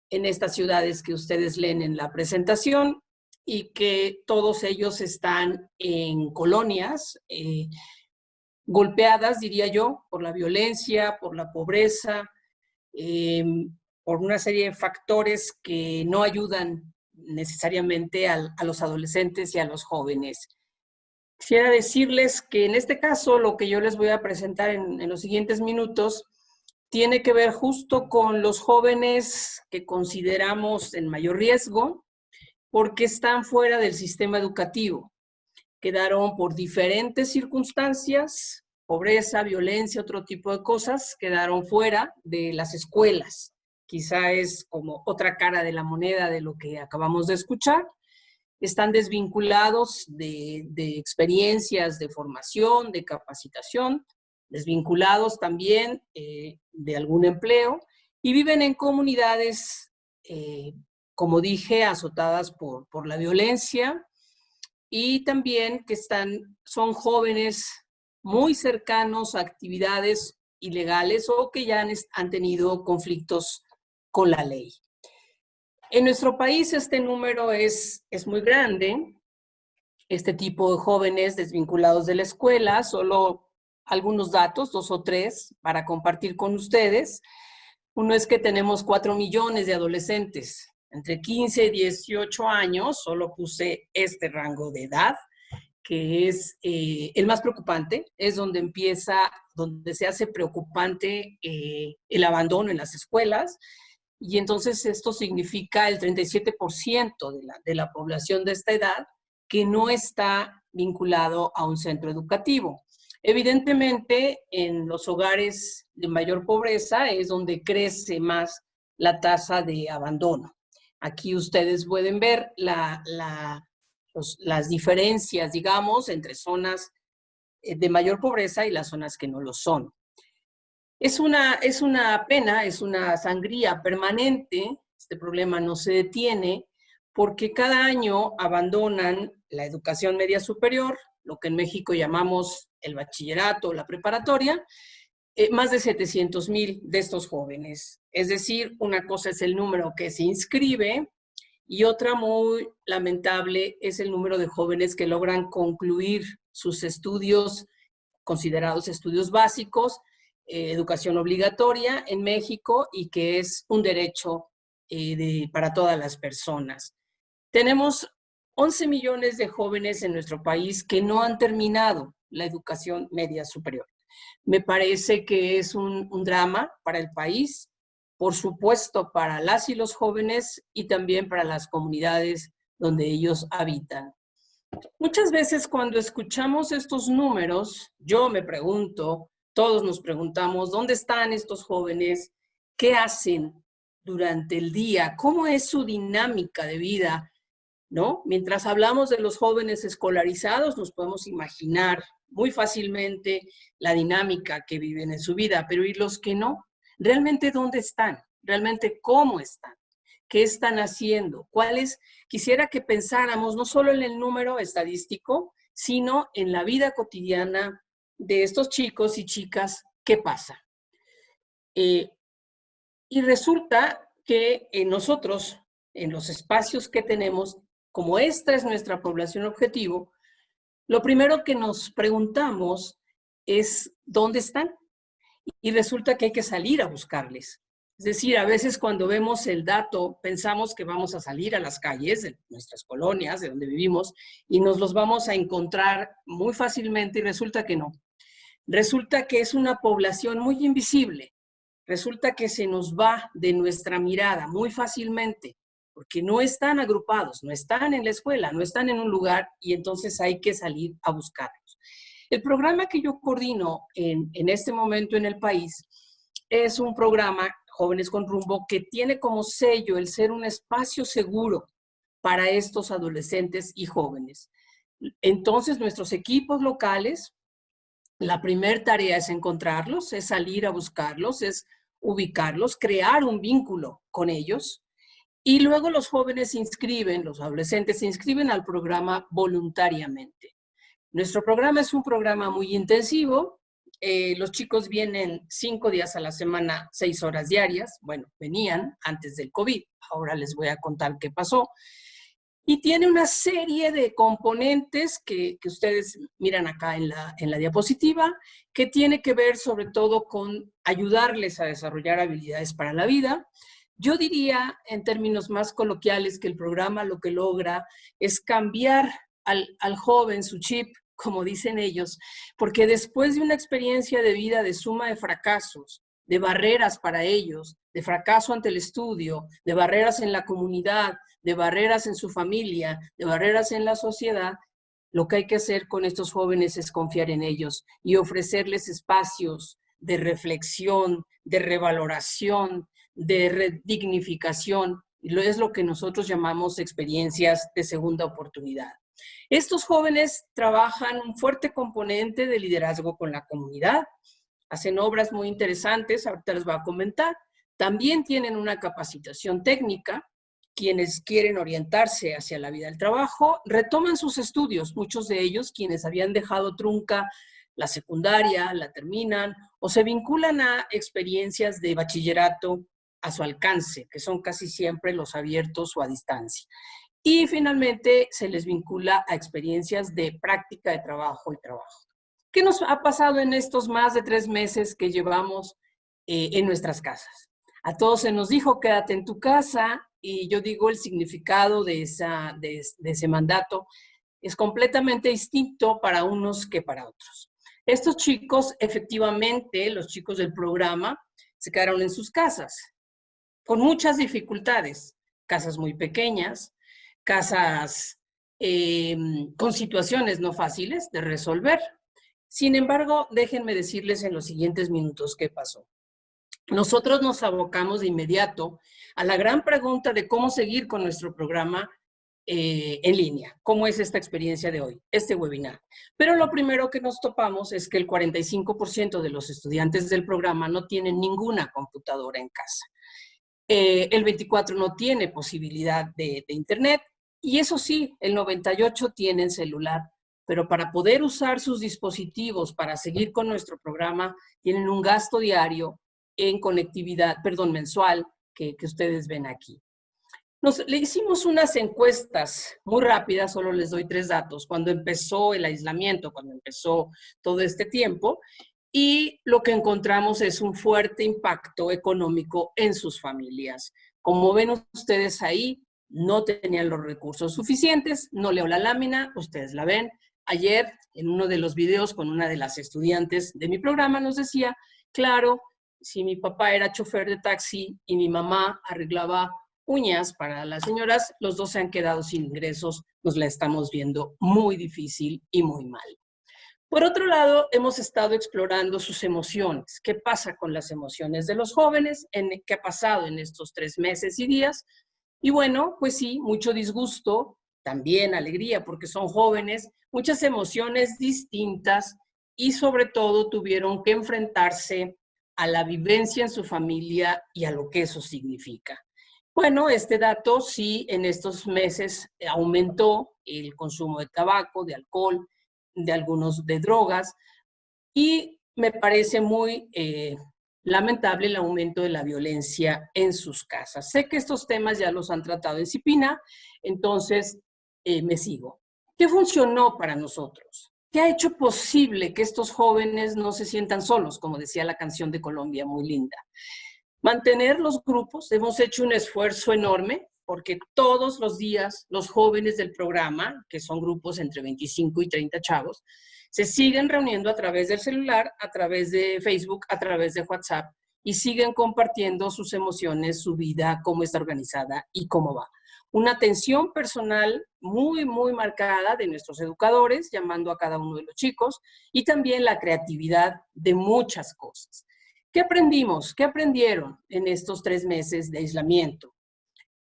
en estas ciudades que ustedes leen en la presentación, y que todos ellos están en colonias eh, golpeadas, diría yo, por la violencia, por la pobreza, em, por una serie de factores que no ayudan necesariamente a, los adolescentes y a los jóvenes. Quisiera decirles que en este caso lo que yo les voy a presentar en, en los siguientes minutos tiene que ver justo con los jóvenes que consideramos en mayor riesgo porque están fuera del sistema educativo. Quedaron por diferentes circunstancias, pobreza, violencia, otro tipo de cosas, quedaron fuera de las escuelas quizá es como otra cara de la moneda de lo que acabamos de escuchar. Están desvinculados de, experiencias de formación, de capacitación, desvinculados también eh, de algún empleo y viven en comunidades, eh, como dije, azotadas por, por la violencia y también que están, son jóvenes muy cercanos a actividades ilegales o que ya han, han tenido conflictos con la ley. En nuestro país este número es, es muy grande. Este tipo de jóvenes desvinculados de la escuela, solo algunos datos, dos o tres, para compartir con ustedes. Uno es que tenemos cuatro millones de adolescentes entre 15 y 18 años, solo puse este rango de edad, que es eh, el más preocupante, es donde empieza, donde se hace preocupante eh, el abandono en las escuelas, y entonces esto significa el 37% de la, de la población de esta edad que no está vinculado a un centro educativo. Evidentemente, en los hogares de mayor pobreza es donde crece más la tasa de abandono. Aquí ustedes pueden ver la, la, las diferencias, digamos, entre zonas eh, de mayor pobreza y las zonas que no lo son. Es una, es una pena, es una sangría permanente, este problema no se detiene, porque cada año abandonan la educación media superior, lo que en México llamamos el bachillerato la preparatoria, eh, más de 700 mil de estos jóvenes. Es decir, una cosa es el número que se inscribe y otra muy lamentable es el número de jóvenes que logran concluir sus estudios, considerados estudios básicos, eh, educación obligatoria en México y que es un derecho eh, para todas las personas. Tenemos 11 millones de jóvenes en nuestro país que no han terminado la educación media superior. Me parece que es un, drama para el país, por supuesto para las y los jóvenes y también para las comunidades donde ellos habitan. Muchas veces cuando escuchamos estos números, yo me pregunto, todos nos preguntamos, ¿dónde están estos jóvenes? ¿Qué hacen durante el día? ¿Cómo es su dinámica de vida? ¿No? Mientras hablamos de los jóvenes escolarizados, nos podemos imaginar muy fácilmente la dinámica que viven en su vida, pero ¿y los que no? ¿Realmente dónde están? ¿Realmente cómo están? ¿Qué están haciendo? ¿Cuáles? Quisiera que pensáramos no solo en el número estadístico, sino en la vida cotidiana de estos chicos y chicas, ¿qué pasa? Eh, y resulta que nosotros, en los espacios que tenemos, como esta es nuestra población objetivo, lo primero que nos preguntamos es, ¿dónde están? Y resulta que hay que salir a buscarles. Es decir, a veces cuando vemos el dato, pensamos que vamos a salir a las calles de nuestras colonias, de donde vivimos, y nos los vamos a encontrar muy fácilmente y resulta que no. Resulta que es una población muy invisible. Resulta que se nos va de nuestra mirada muy fácilmente, porque no están agrupados, no están en la escuela, no están en un lugar y entonces hay que salir a buscarlos. El programa que yo coordino en, este momento en el país es un programa Jóvenes con Rumbo, que tiene como sello el ser un espacio seguro para estos adolescentes y jóvenes. Entonces, nuestros equipos locales, la primera tarea es encontrarlos, es salir a buscarlos, es ubicarlos, crear un vínculo con ellos. Y luego los jóvenes se inscriben, los adolescentes se inscriben al programa voluntariamente. Nuestro programa es un programa muy intensivo, eh, los chicos vienen cinco días a la semana, seis horas diarias. Bueno, venían antes del COVID. Ahora les voy a contar qué pasó. Y tiene una serie de componentes que, ustedes miran acá en la, en la diapositiva, que tiene que ver sobre todo con ayudarles a desarrollar habilidades para la vida. Yo diría, en términos más coloquiales, que el programa lo que logra es cambiar al, joven su chip, como dicen ellos, porque después de una experiencia de vida de suma de fracasos, de barreras para ellos, de fracaso ante el estudio, de barreras en la comunidad, de barreras en su familia, de barreras en la sociedad, lo que hay que hacer con estos jóvenes es confiar en ellos y ofrecerles espacios de reflexión, de revaloración, de redignificación. Es lo que nosotros llamamos experiencias de segunda oportunidad. Estos jóvenes trabajan un fuerte componente de liderazgo con la comunidad, hacen obras muy interesantes, ahorita les voy a comentar. También tienen una capacitación técnica, quienes quieren orientarse hacia la vida del trabajo, retoman sus estudios, muchos de ellos quienes habían dejado trunca la secundaria, la terminan o se vinculan a experiencias de bachillerato a su alcance, que son casi siempre los abiertos o a distancia. Y finalmente se les vincula a experiencias de práctica de trabajo y trabajo. ¿Qué nos ha pasado en estos más de tres meses que llevamos eh, en nuestras casas? A todos se nos dijo, quédate en tu casa, y yo digo el significado de, esa, de, ese mandato es completamente distinto para unos que para otros. Estos chicos, efectivamente, los chicos del programa, se quedaron en sus casas, con muchas dificultades, casas muy pequeñas, casas eh, con situaciones no fáciles de resolver. Sin embargo, déjenme decirles en los siguientes minutos qué pasó. Nosotros nos abocamos de inmediato a la gran pregunta de cómo seguir con nuestro programa eh, en línea. ¿Cómo es esta experiencia de hoy, este webinar? Pero lo primero que nos topamos es que el 45% de los estudiantes del programa no tienen ninguna computadora en casa. Eh, el 24% no tiene posibilidad de, de internet. Y eso sí, el 98% tienen celular. Pero para poder usar sus dispositivos para seguir con nuestro programa, tienen un gasto diario en conectividad, perdón, mensual, que, ustedes ven aquí. Nos, le hicimos unas encuestas muy rápidas, solo les doy tres datos, cuando empezó el aislamiento, cuando empezó todo este tiempo, y lo que encontramos es un fuerte impacto económico en sus familias. Como ven ustedes ahí, no tenían los recursos suficientes, no leo la lámina, ustedes la ven, ayer en uno de los videos con una de las estudiantes de mi programa nos decía, claro, si mi papá era chofer de taxi y mi mamá arreglaba uñas para las señoras, los dos se han quedado sin ingresos, nos la estamos viendo muy difícil y muy mal. Por otro lado, hemos estado explorando sus emociones. ¿Qué pasa con las emociones de los jóvenes? En, ¿Qué ha pasado en estos tres meses y días? Y bueno, pues sí, mucho disgusto, también alegría, porque son jóvenes, muchas emociones distintas y sobre todo tuvieron que enfrentarse a la vivencia en su familia y a lo que eso significa. Bueno, este dato sí en estos meses aumentó el consumo de tabaco, de alcohol, de algunos de drogas y me parece muy eh, lamentable el aumento de la violencia en sus casas. Sé que estos temas ya los han tratado en Cipina, entonces eh, me sigo. ¿Qué funcionó para nosotros? ¿Qué ha hecho posible que estos jóvenes no se sientan solos, como decía la canción de Colombia, muy linda? Mantener los grupos, hemos hecho un esfuerzo enorme porque todos los días los jóvenes del programa, que son grupos entre 25 y 30 chavos, se siguen reuniendo a través del celular, a través de Facebook, a través de WhatsApp y siguen compartiendo sus emociones, su vida, cómo está organizada y cómo va una atención personal muy, muy marcada de nuestros educadores, llamando a cada uno de los chicos, y también la creatividad de muchas cosas. ¿Qué aprendimos? ¿Qué aprendieron en estos tres meses de aislamiento?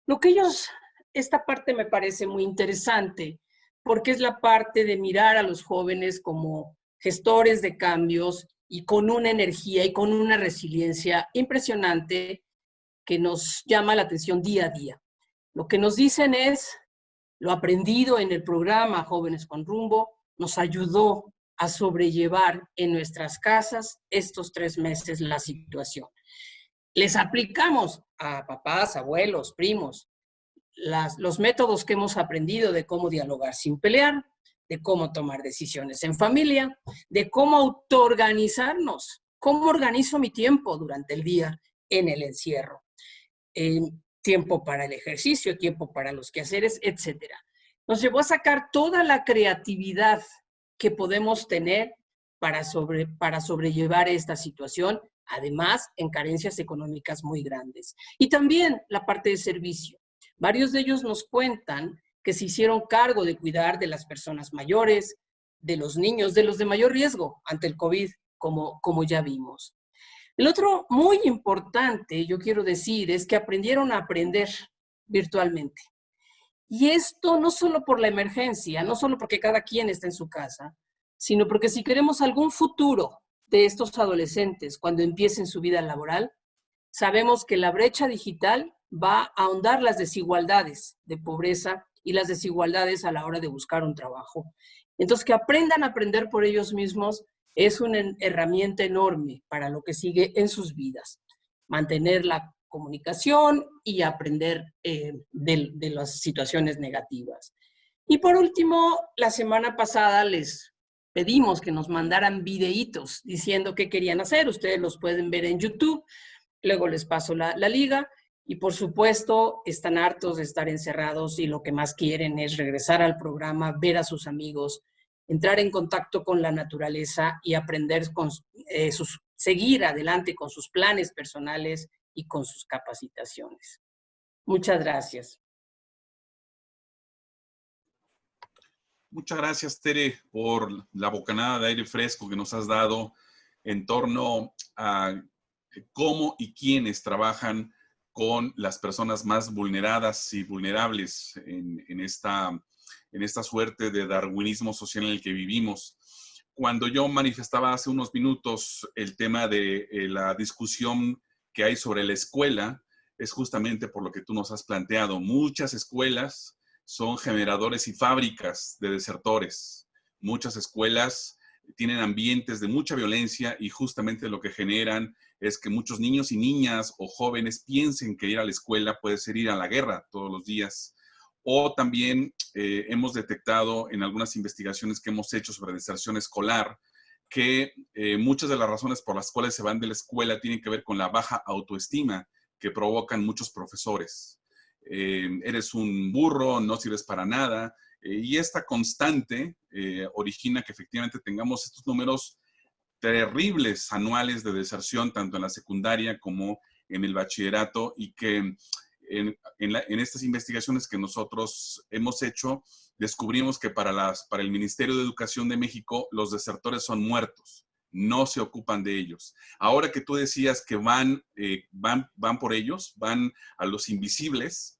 Lo que ellos, esta parte me parece muy interesante, porque es la parte de mirar a los jóvenes como gestores de cambios y con una energía y con una resiliencia impresionante que nos llama la atención día a día. Lo que nos dicen es, lo aprendido en el programa Jóvenes con Rumbo nos ayudó a sobrellevar en nuestras casas estos tres meses la situación. Les aplicamos a papás, abuelos, primos, los métodos que hemos aprendido de cómo dialogar sin pelear, de cómo tomar decisiones en familia, de cómo autoorganizarnos, cómo organizo mi tiempo durante el día en el encierro. tiempo para el ejercicio, tiempo para los quehaceres, etc. Nos llevó a sacar toda la creatividad que podemos tener para, sobre, para sobrellevar esta situación, además en carencias económicas muy grandes. Y también la parte de servicio. Varios de ellos nos cuentan que se hicieron cargo de cuidar de las personas mayores, de los niños, de los de mayor riesgo ante el COVID, como, como ya vimos. El otro muy importante, yo quiero decir, es que aprendieron a aprender virtualmente. Y esto no solo por la emergencia, no solo porque cada quien está en su casa, sino porque si queremos algún futuro de estos adolescentes cuando empiecen su vida laboral, sabemos que la brecha digital va a ahondar las desigualdades de pobreza y las desigualdades a la hora de buscar un trabajo. Entonces, que aprendan a aprender por ellos mismos es una herramienta enorme para lo que sigue en sus vidas. Mantener la comunicación y aprender eh, de, de las situaciones negativas. Y por último, la semana pasada les pedimos que nos mandaran videitos diciendo qué querían hacer. Ustedes los pueden ver en YouTube. Luego les paso la, liga. Y por supuesto, están hartos de estar encerrados y lo que más quieren es regresar al programa, ver a sus amigos, entrar en contacto con la naturaleza y aprender con eh, sus, seguir adelante con sus planes personales y con sus capacitaciones. Muchas gracias. Muchas gracias, Tere, por la bocanada de aire fresco que nos has dado en torno a cómo y quiénes trabajan con las personas más vulneradas y vulnerables en, esta en esta suerte de darwinismo social en el que vivimos. Cuando yo manifestaba hace unos minutos el tema de eh, la discusión que hay sobre la escuela, es justamente por lo que tú nos has planteado. Muchas escuelas son generadores y fábricas de desertores. Muchas escuelas tienen ambientes de mucha violencia y justamente lo que generan es que muchos niños y niñas o jóvenes piensen que ir a la escuela puede ser ir a la guerra todos los días o también eh, hemos detectado en algunas investigaciones que hemos hecho sobre deserción escolar que eh, muchas de las razones por las cuales se van de la escuela tienen que ver con la baja autoestima que provocan muchos profesores. Eh, eres un burro, no sirves para nada, y esta constante origina que efectivamente tengamos estos números terribles anuales de deserción, tanto en la secundaria como en el bachillerato, y que en, estas investigaciones que nosotros hemos hecho, descubrimos que para, las, para el Ministerio de Educación de México los desertores son muertos, no se ocupan de ellos. Ahora que tú decías que van, eh, van, van por ellos, van a los invisibles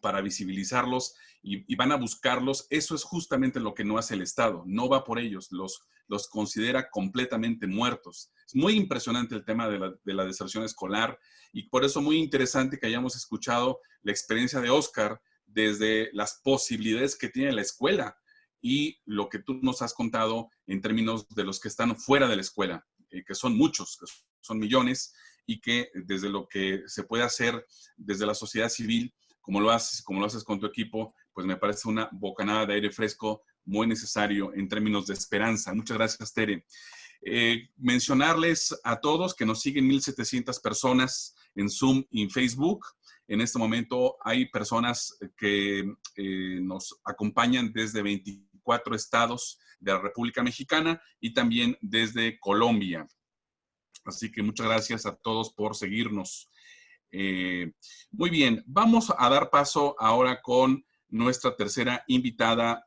para visibilizarlos y, van a buscarlos, eso es justamente lo que no hace el Estado, no va por ellos, los, los considera completamente muertos. Es muy impresionante el tema de la, de la deserción escolar y por eso muy interesante que hayamos escuchado la experiencia de Oscar desde las posibilidades que tiene la escuela y lo que tú nos has contado en términos de los que están fuera de la escuela, eh, que son muchos, que son millones, y que desde lo que se puede hacer desde la sociedad civil, como lo haces, como lo haces con tu equipo, pues me parece una bocanada de aire fresco muy necesario en términos de esperanza. Muchas gracias, Tere. Eh, mencionarles a todos que nos siguen 1,700 personas en Zoom y en Facebook. En este momento hay personas que eh, nos acompañan desde 24 estados de la República Mexicana y también desde Colombia. Así que muchas gracias a todos por seguirnos. Eh, muy bien, vamos a dar paso ahora con nuestra tercera invitada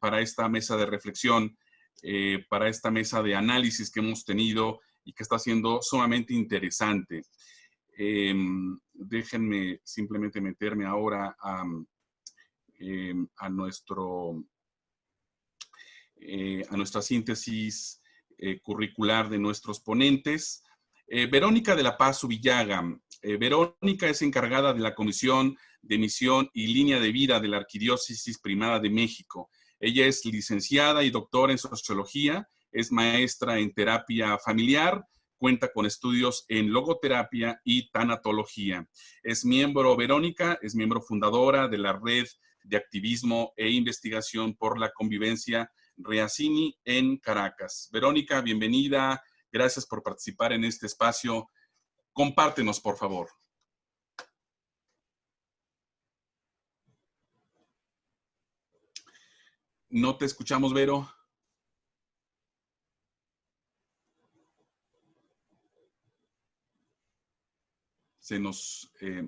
para esta mesa de reflexión. Eh, para esta mesa de análisis que hemos tenido y que está siendo sumamente interesante. Em, déjenme simplemente meterme ahora a, em, a nuestro, eh, a nuestra síntesis eh, curricular de nuestros ponentes. Verónica de la Paz Ubillaga. Verónica es encargada de la Comisión de Misión y Línea de Vida de la Arquidiócesis Primada de México. Ella es licenciada y doctora en sociología, es maestra en terapia familiar, cuenta con estudios en logoterapia y tanatología. Es miembro, Verónica, es miembro fundadora de la red de activismo e investigación por la convivencia Riacini en Caracas. Verónica, bienvenida. Gracias por participar en este espacio. Compártenos, por favor. No te escuchamos, Vero. Se nos... Eh,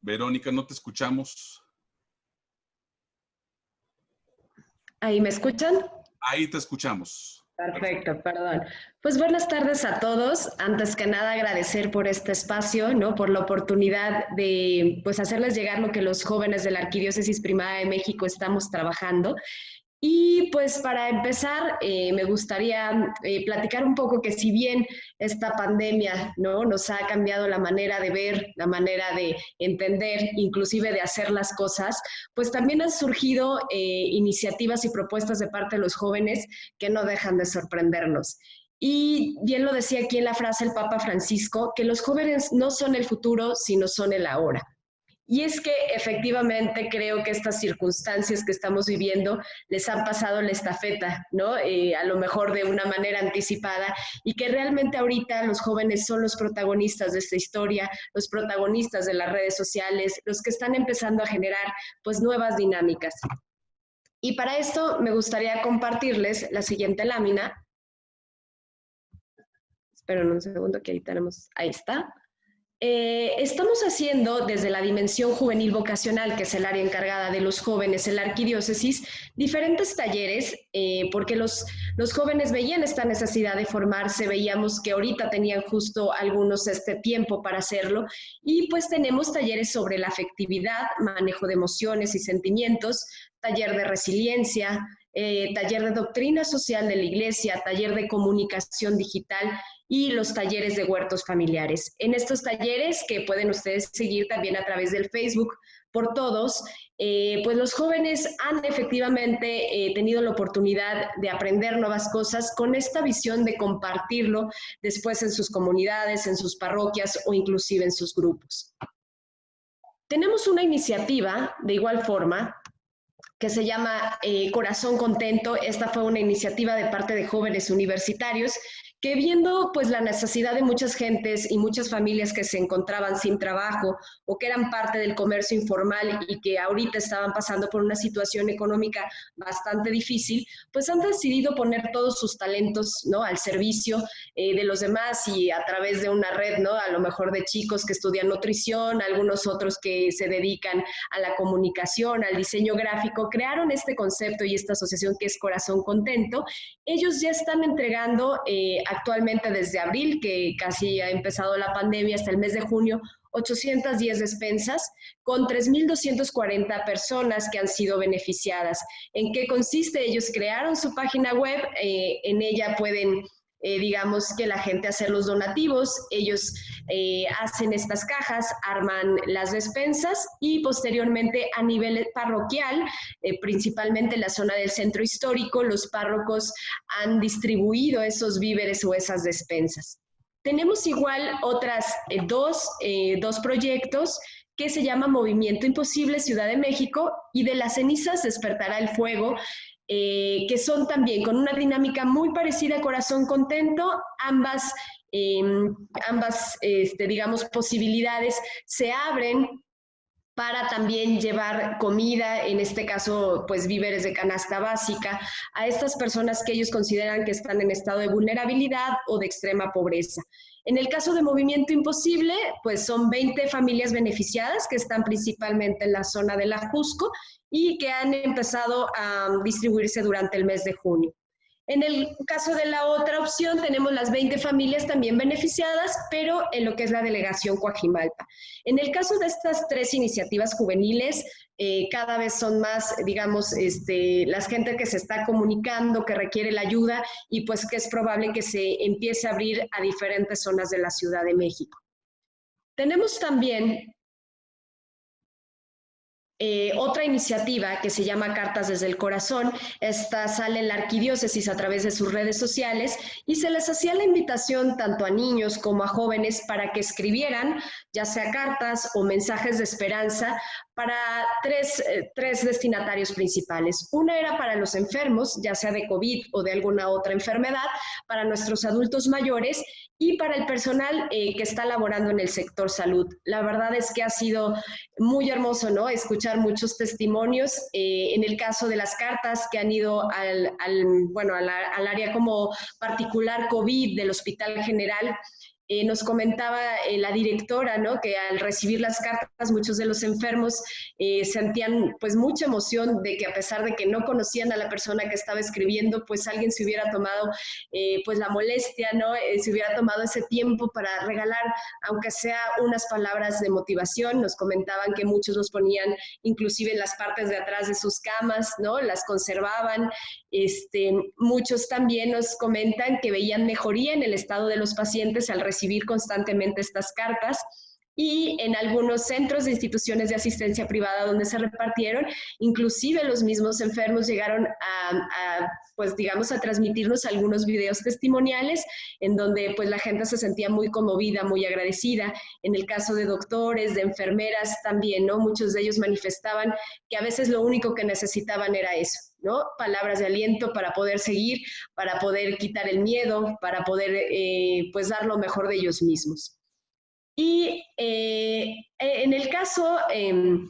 Verónica, no te escuchamos. ¿Ahí me escuchan? Ahí te escuchamos. Perfecto, perdón. Pues buenas tardes a todos. Antes que nada agradecer por este espacio, ¿no? Por la oportunidad de pues hacerles llegar lo que los jóvenes de la Arquidiócesis Primada de México estamos trabajando. Y pues para empezar, eh, me gustaría eh, platicar un poco que si bien esta pandemia ¿no? nos ha cambiado la manera de ver, la manera de entender, inclusive de hacer las cosas, pues también han surgido eh, iniciativas y propuestas de parte de los jóvenes que no dejan de sorprendernos. Y bien lo decía aquí en la frase el Papa Francisco, que los jóvenes no son el futuro, sino son el ahora. Y es que efectivamente creo que estas circunstancias que estamos viviendo les han pasado la estafeta, ¿no? Eh, a lo mejor de una manera anticipada y que realmente ahorita los jóvenes son los protagonistas de esta historia, los protagonistas de las redes sociales, los que están empezando a generar pues nuevas dinámicas. Y para esto me gustaría compartirles la siguiente lámina. Esperen un segundo que ahí tenemos, ahí está. Eh, estamos haciendo desde la dimensión juvenil vocacional, que es el área encargada de los jóvenes en la arquidiócesis, diferentes talleres, eh, porque los, los jóvenes veían esta necesidad de formarse, veíamos que ahorita tenían justo algunos este tiempo para hacerlo, y pues tenemos talleres sobre la afectividad, manejo de emociones y sentimientos, taller de resiliencia, eh, taller de doctrina social de la iglesia, taller de comunicación digital y los talleres de huertos familiares. En estos talleres, que pueden ustedes seguir también a través del Facebook por todos, eh, pues los jóvenes han efectivamente eh, tenido la oportunidad de aprender nuevas cosas con esta visión de compartirlo después en sus comunidades, en sus parroquias o inclusive en sus grupos. Tenemos una iniciativa, de igual forma, que se llama eh, Corazón Contento. Esta fue una iniciativa de parte de jóvenes universitarios que viendo pues la necesidad de muchas gentes y muchas familias que se encontraban sin trabajo o que eran parte del comercio informal y que ahorita estaban pasando por una situación económica bastante difícil, pues han decidido poner todos sus talentos ¿no? al servicio eh, de los demás y a través de una red, ¿no? a lo mejor de chicos que estudian nutrición, algunos otros que se dedican a la comunicación, al diseño gráfico, crearon este concepto y esta asociación que es Corazón Contento. Ellos ya están entregando eh, actualmente desde abril, que casi ha empezado la pandemia, hasta el mes de junio, 810 despensas con 3.240 personas que han sido beneficiadas. ¿En qué consiste? Ellos crearon su página web, eh, en ella pueden eh, digamos que la gente hace los donativos, ellos eh, hacen estas cajas, arman las despensas y posteriormente a nivel parroquial, eh, principalmente en la zona del centro histórico, los párrocos han distribuido esos víveres o esas despensas. Tenemos igual otras dos, dos proyectos que se llama Movimiento Imposible Ciudad de México y de las cenizas despertará el fuego, eh, que son también con una dinámica muy parecida a Corazón Contento, ambas, em, ambas este, digamos, posibilidades se abren para también llevar comida, en este caso, pues víveres de canasta básica, a estas personas que ellos consideran que están en estado de vulnerabilidad o de extrema pobreza. En el caso de Movimiento Imposible, pues son 20 familias beneficiadas que están principalmente en la zona de la Jusco y que han empezado a distribuirse durante el mes de junio. En el caso de la otra opción, tenemos las 20 familias también beneficiadas, pero en lo que es la delegación Coajimalpa. En el caso de estas tres iniciativas juveniles, eh, cada vez son más, digamos, este, las gente que se está comunicando, que requiere la ayuda y pues que es probable que se empiece a abrir a diferentes zonas de la Ciudad de México. Tenemos también eh, otra iniciativa que se llama Cartas desde el Corazón, esta sale en la arquidiócesis a través de sus redes sociales y se les hacía la invitación tanto a niños como a jóvenes para que escribieran ya sea cartas o mensajes de esperanza para tres, eh, tres, destinatarios principales. Una era para los enfermos, ya sea de COVID o de alguna otra enfermedad, para nuestros adultos mayores y para el personal eh, que está laborando en el sector salud. La verdad es que ha sido muy hermoso, ¿no? Escuchar muchos testimonios. Eh, en el caso de las cartas que han ido al, al bueno, al, al área como particular COVID del Hospital General, eh, nos comentaba eh, la directora, ¿no? Que al recibir las cartas, muchos de los enfermos eh, sentían pues mucha emoción de que a pesar de que no conocían a la persona que estaba escribiendo, pues alguien se hubiera tomado pues la molestia, ¿no? se hubiera tomado ese tiempo para regalar, aunque sea unas palabras de motivación. Nos comentaban que muchos los ponían inclusive en las partes de atrás de sus camas, ¿no? Las conservaban. Este, muchos también nos comentan que veían mejoría en el estado de los pacientes al recibir constantemente estas cartas y en algunos centros de instituciones de asistencia privada donde se repartieron, inclusive los mismos enfermos llegaron a, pues digamos, a transmitirnos algunos videos testimoniales en donde pues la gente se sentía muy conmovida, muy agradecida. En el caso de doctores, de enfermeras también, ¿no? Muchos de ellos manifestaban que a veces lo único que necesitaban era eso, ¿no? Palabras de aliento para poder seguir, para poder quitar el miedo, para poder eh, pues dar lo mejor de ellos mismos. Y eh, en el caso, em,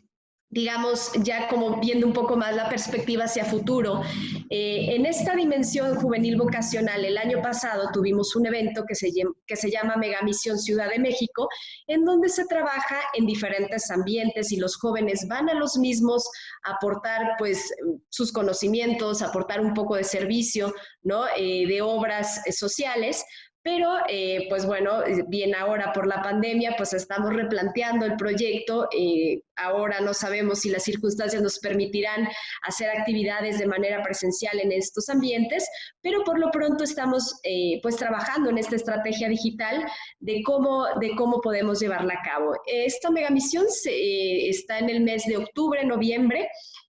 digamos, ya como viendo un poco más la perspectiva hacia futuro, eh, en esta dimensión juvenil vocacional, el año pasado tuvimos un evento que se, que se llama Megamisión Ciudad de México, en donde se trabaja en diferentes ambientes y los jóvenes van a los mismos a aportar pues sus conocimientos, aportar un poco de servicio, ¿no? Eh, de obras sociales, pero, eh, pues bueno, bien ahora por la pandemia, pues estamos replanteando el proyecto. Eh, ahora no sabemos si las circunstancias nos permitirán hacer actividades de manera presencial en estos ambientes, pero por lo pronto estamos eh, pues trabajando en esta estrategia digital de cómo, de cómo podemos llevarla a cabo. Esta megamisión se, está en el mes de octubre, noviembre,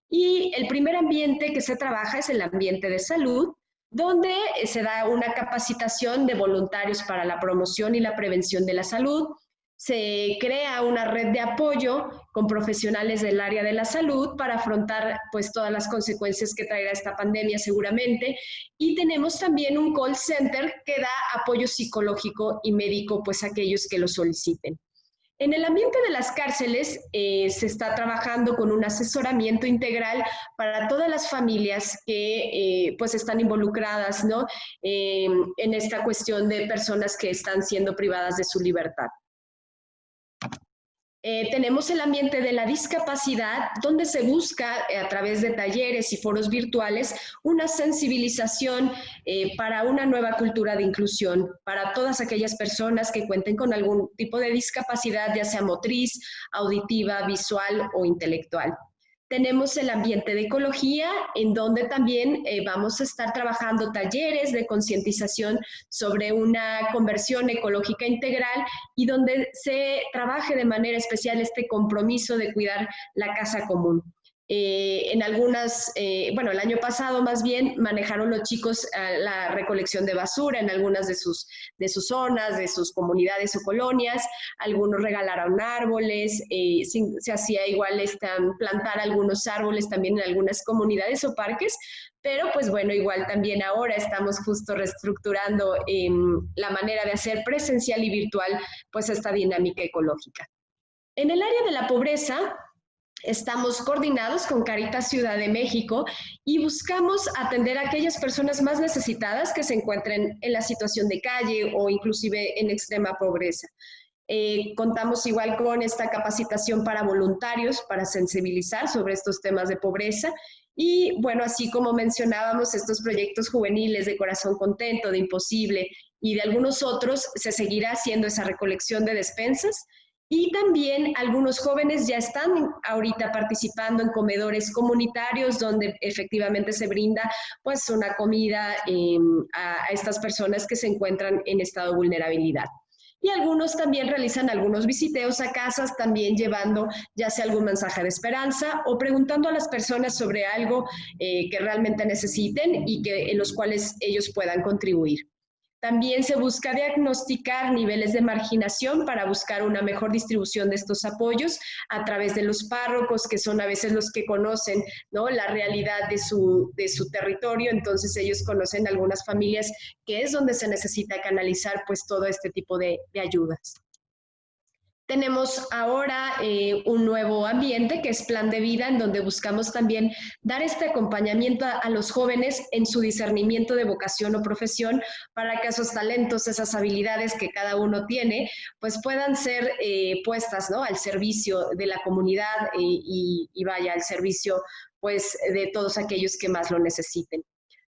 y el primer ambiente que se trabaja es el ambiente de salud, donde se da una capacitación de voluntarios para la promoción y la prevención de la salud. Se crea una red de apoyo con profesionales del área de la salud para afrontar pues todas las consecuencias que traerá esta pandemia seguramente. Y tenemos también un call center que da apoyo psicológico y médico pues a aquellos que lo soliciten. En el ambiente de las cárceles eh, se está trabajando con un asesoramiento integral para todas las familias que eh, pues están involucradas ¿no? Eh, en esta cuestión de personas que están siendo privadas de su libertad. Eh, tenemos el ambiente de la discapacidad, donde se busca eh, a través de talleres y foros virtuales una sensibilización eh, para una nueva cultura de inclusión, para todas aquellas personas que cuenten con algún tipo de discapacidad, ya sea motriz, auditiva, visual o intelectual. Tenemos el ambiente de ecología, en donde también eh, vamos a estar trabajando talleres de concientización sobre una conversión ecológica integral y donde se trabaje de manera especial este compromiso de cuidar la casa común. Eh, en algunas, eh, bueno, el año pasado más bien manejaron los chicos eh, la recolección de basura en algunas de sus, de sus zonas, de sus comunidades o colonias. Algunos regalaron árboles, se, hacía igual plantar algunos árboles también en algunas comunidades o parques, pero pues bueno, igual también ahora estamos justo reestructurando em, la manera de hacer presencial y virtual pues esta dinámica ecológica. En el área de la pobreza, Estamos coordinados con Caritas Ciudad de México y buscamos atender a aquellas personas más necesitadas que se encuentren en la situación de calle o inclusive en extrema pobreza. Eh, contamos igual con esta capacitación para voluntarios, para sensibilizar sobre estos temas de pobreza y bueno, así como mencionábamos, estos proyectos juveniles de Corazón Contento, de Imposible y de algunos otros, se seguirá haciendo esa recolección de despensas y también algunos jóvenes ya están ahorita participando en comedores comunitarios donde efectivamente se brinda pues una comida em, a, estas personas que se encuentran en estado de vulnerabilidad. Y algunos también realizan algunos visiteos a casas, también llevando ya sea algún mensaje de esperanza o preguntando a las personas sobre algo eh, que realmente necesiten y que, en los cuales ellos puedan contribuir. También se busca diagnosticar niveles de marginación para buscar una mejor distribución de estos apoyos a través de los párrocos, que son a veces los que conocen ¿no? la realidad de su, de su territorio, entonces ellos conocen algunas familias que es donde se necesita canalizar pues todo este tipo de, de ayudas. Tenemos ahora eh, un nuevo ambiente que es Plan de Vida, en donde buscamos también dar este acompañamiento a, los jóvenes en su discernimiento de vocación o profesión para que esos talentos, esas habilidades que cada uno tiene, pues puedan ser eh, puestas ¿no? al servicio de la comunidad eh, y, y vaya al servicio pues de todos aquellos que más lo necesiten.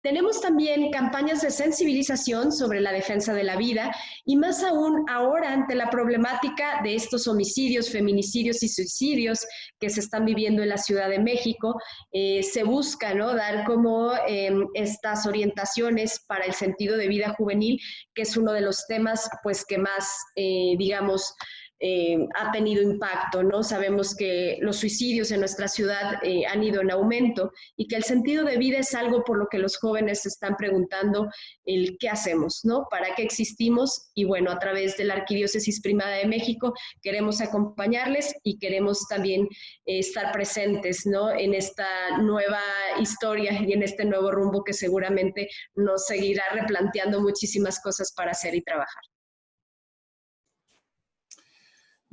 Tenemos también campañas de sensibilización sobre la defensa de la vida y más aún ahora ante la problemática de estos homicidios, feminicidios y suicidios que se están viviendo en la Ciudad de México, eh, se busca dar como em, estas orientaciones para el sentido de vida juvenil, que es uno de los temas pues que más, eh, digamos, eh, ha tenido impacto, ¿no? Sabemos que los suicidios en nuestra ciudad eh, han ido en aumento y que el sentido de vida es algo por lo que los jóvenes se están preguntando el qué hacemos, ¿no? ¿Para qué existimos? Y bueno, a través de la Arquidiócesis Primada de México queremos acompañarles y queremos también eh, estar presentes, ¿no? En esta nueva historia y en este nuevo rumbo que seguramente nos seguirá replanteando muchísimas cosas para hacer y trabajar.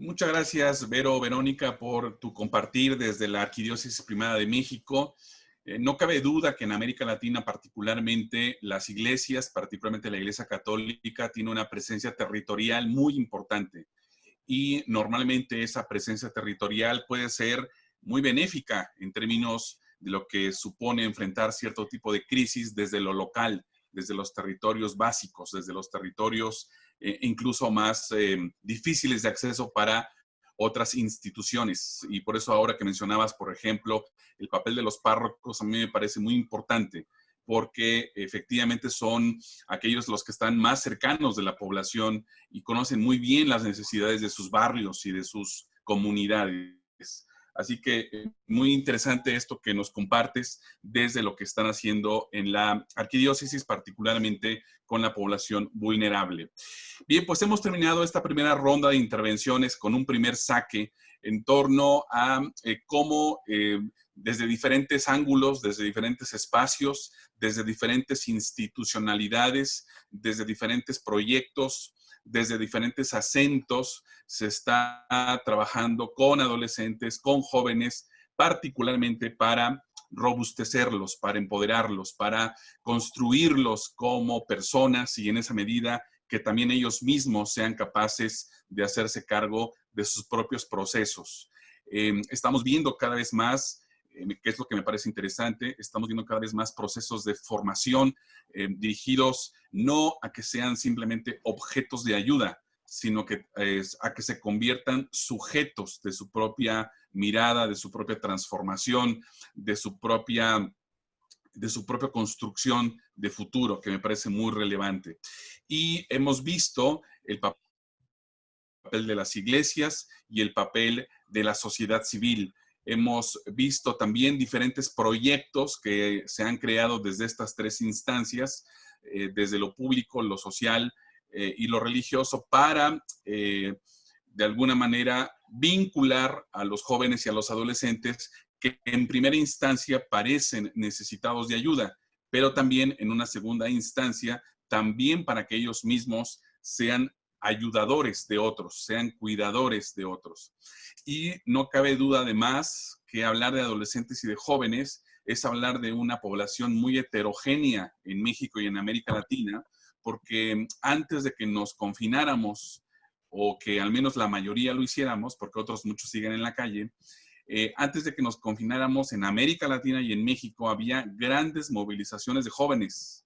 Muchas gracias, Vero, Verónica, por tu compartir desde la Arquidiócesis Primada de México. Eh, no cabe duda que en América Latina, particularmente las iglesias, particularmente la Iglesia Católica, tiene una presencia territorial muy importante. Y normalmente esa presencia territorial puede ser muy benéfica en términos de lo que supone enfrentar cierto tipo de crisis desde lo local, desde los territorios básicos, desde los territorios eh, incluso más eh, difíciles de acceso para otras instituciones. Y por eso ahora que mencionabas, por ejemplo, el papel de los párrocos, a mí me parece muy importante, porque efectivamente son aquellos los que están más cercanos de la población y conocen muy bien las necesidades de sus barrios y de sus comunidades. Así que muy interesante esto que nos compartes desde lo que están haciendo en la arquidiócesis, particularmente con la población vulnerable. Bien, pues hemos terminado esta primera ronda de intervenciones con un primer saque en torno a eh, cómo eh, desde diferentes ángulos, desde diferentes espacios, desde diferentes institucionalidades, desde diferentes proyectos, desde diferentes acentos se está trabajando con adolescentes, con jóvenes, particularmente para robustecerlos, para empoderarlos, para construirlos como personas y en esa medida que también ellos mismos sean capaces de hacerse cargo de sus propios procesos. Em, estamos viendo cada vez más eh, que es lo que me parece interesante, estamos viendo cada vez más procesos de formación eh, dirigidos no a que sean simplemente objetos de ayuda, sino que a que se conviertan sujetos de su propia mirada, de su propia transformación, de su propia de su propia construcción de futuro, que me parece muy relevante. Y hemos visto el papel de las iglesias y el papel de la sociedad civil. Hemos visto también diferentes proyectos que se han creado desde estas tres instancias, eh, desde lo público, lo social eh, y lo religioso, para eh, de alguna manera vincular a los jóvenes y a los adolescentes que en primera instancia parecen necesitados de ayuda, pero también en una segunda instancia, también para que ellos mismos sean ayudadores de otros, sean cuidadores de otros. Y no cabe duda además que hablar de adolescentes y de jóvenes es hablar de una población muy heterogénea en México y en América Latina, porque antes de que nos confináramos, o que al menos la mayoría lo hiciéramos, porque otros muchos siguen en la calle, eh, antes de que nos confináramos en América Latina y en México había grandes movilizaciones de jóvenes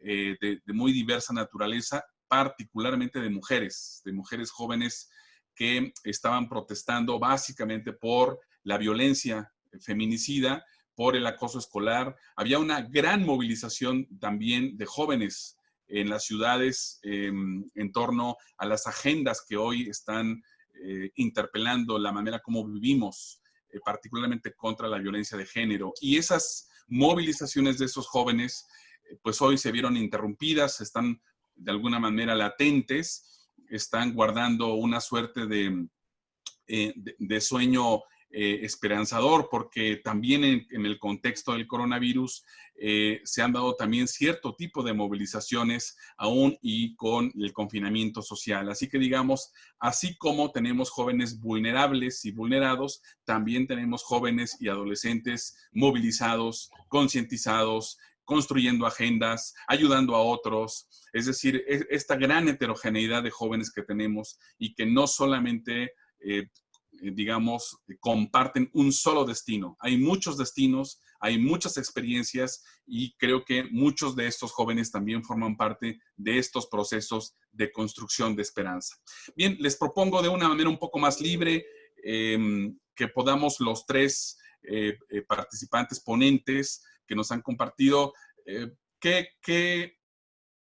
eh, de, muy diversa naturaleza particularmente de mujeres, de mujeres jóvenes que estaban protestando básicamente por la violencia feminicida, por el acoso escolar. Había una gran movilización también de jóvenes en las ciudades em, en torno a las agendas que hoy están eh, interpelando la manera como vivimos, eh, particularmente contra la violencia de género. Y esas movilizaciones de esos jóvenes, eh, pues hoy se vieron interrumpidas, están de alguna manera latentes, están guardando una suerte de, eh, de, sueño eh, esperanzador, porque también en, el contexto del coronavirus eh, se han dado también cierto tipo de movilizaciones aún y con el confinamiento social. Así que digamos, así como tenemos jóvenes vulnerables y vulnerados, también tenemos jóvenes y adolescentes movilizados, concientizados, construyendo agendas, ayudando a otros. Es decir, esta gran heterogeneidad de jóvenes que tenemos y que no solamente eh, digamos, comparten un solo destino. Hay muchos destinos, hay muchas experiencias y creo que muchos de estos jóvenes también forman parte de estos procesos de construcción de esperanza. Bien, les propongo de una manera un poco más libre em, que podamos los tres eh, eh, participantes ponentes que nos han compartido qué, qué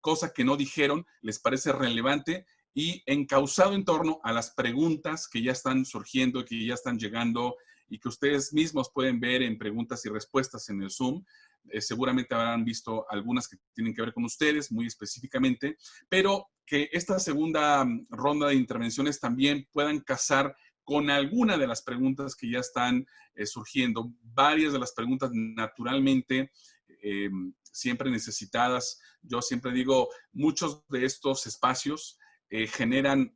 cosa que no dijeron les parece relevante y encausado en torno a las preguntas que ya están surgiendo, que ya están llegando y que ustedes mismos pueden ver en preguntas y respuestas en el Zoom. Eh, seguramente habrán visto algunas que tienen que ver con ustedes muy específicamente, pero que esta segunda mm, ronda de intervenciones también puedan casar con alguna de las preguntas que ya están eh, surgiendo. Varias de las preguntas naturalmente eh, siempre necesitadas. Yo siempre digo, muchos de estos espacios eh, generan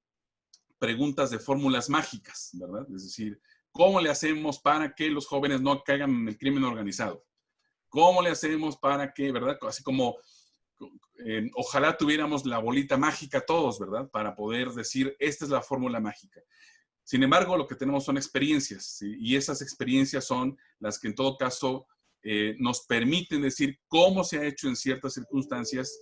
preguntas de fórmulas mágicas, ¿verdad? Es decir, ¿cómo le hacemos para que los jóvenes no caigan en el crimen organizado? ¿Cómo le hacemos para que, verdad? Así como, ojalá tuviéramos la bolita mágica todos, ¿verdad? Para poder decir, esta es la fórmula mágica. Sin embargo, lo que tenemos son experiencias, y esas experiencias son las que en todo caso eh, nos permiten decir cómo se ha hecho en ciertas circunstancias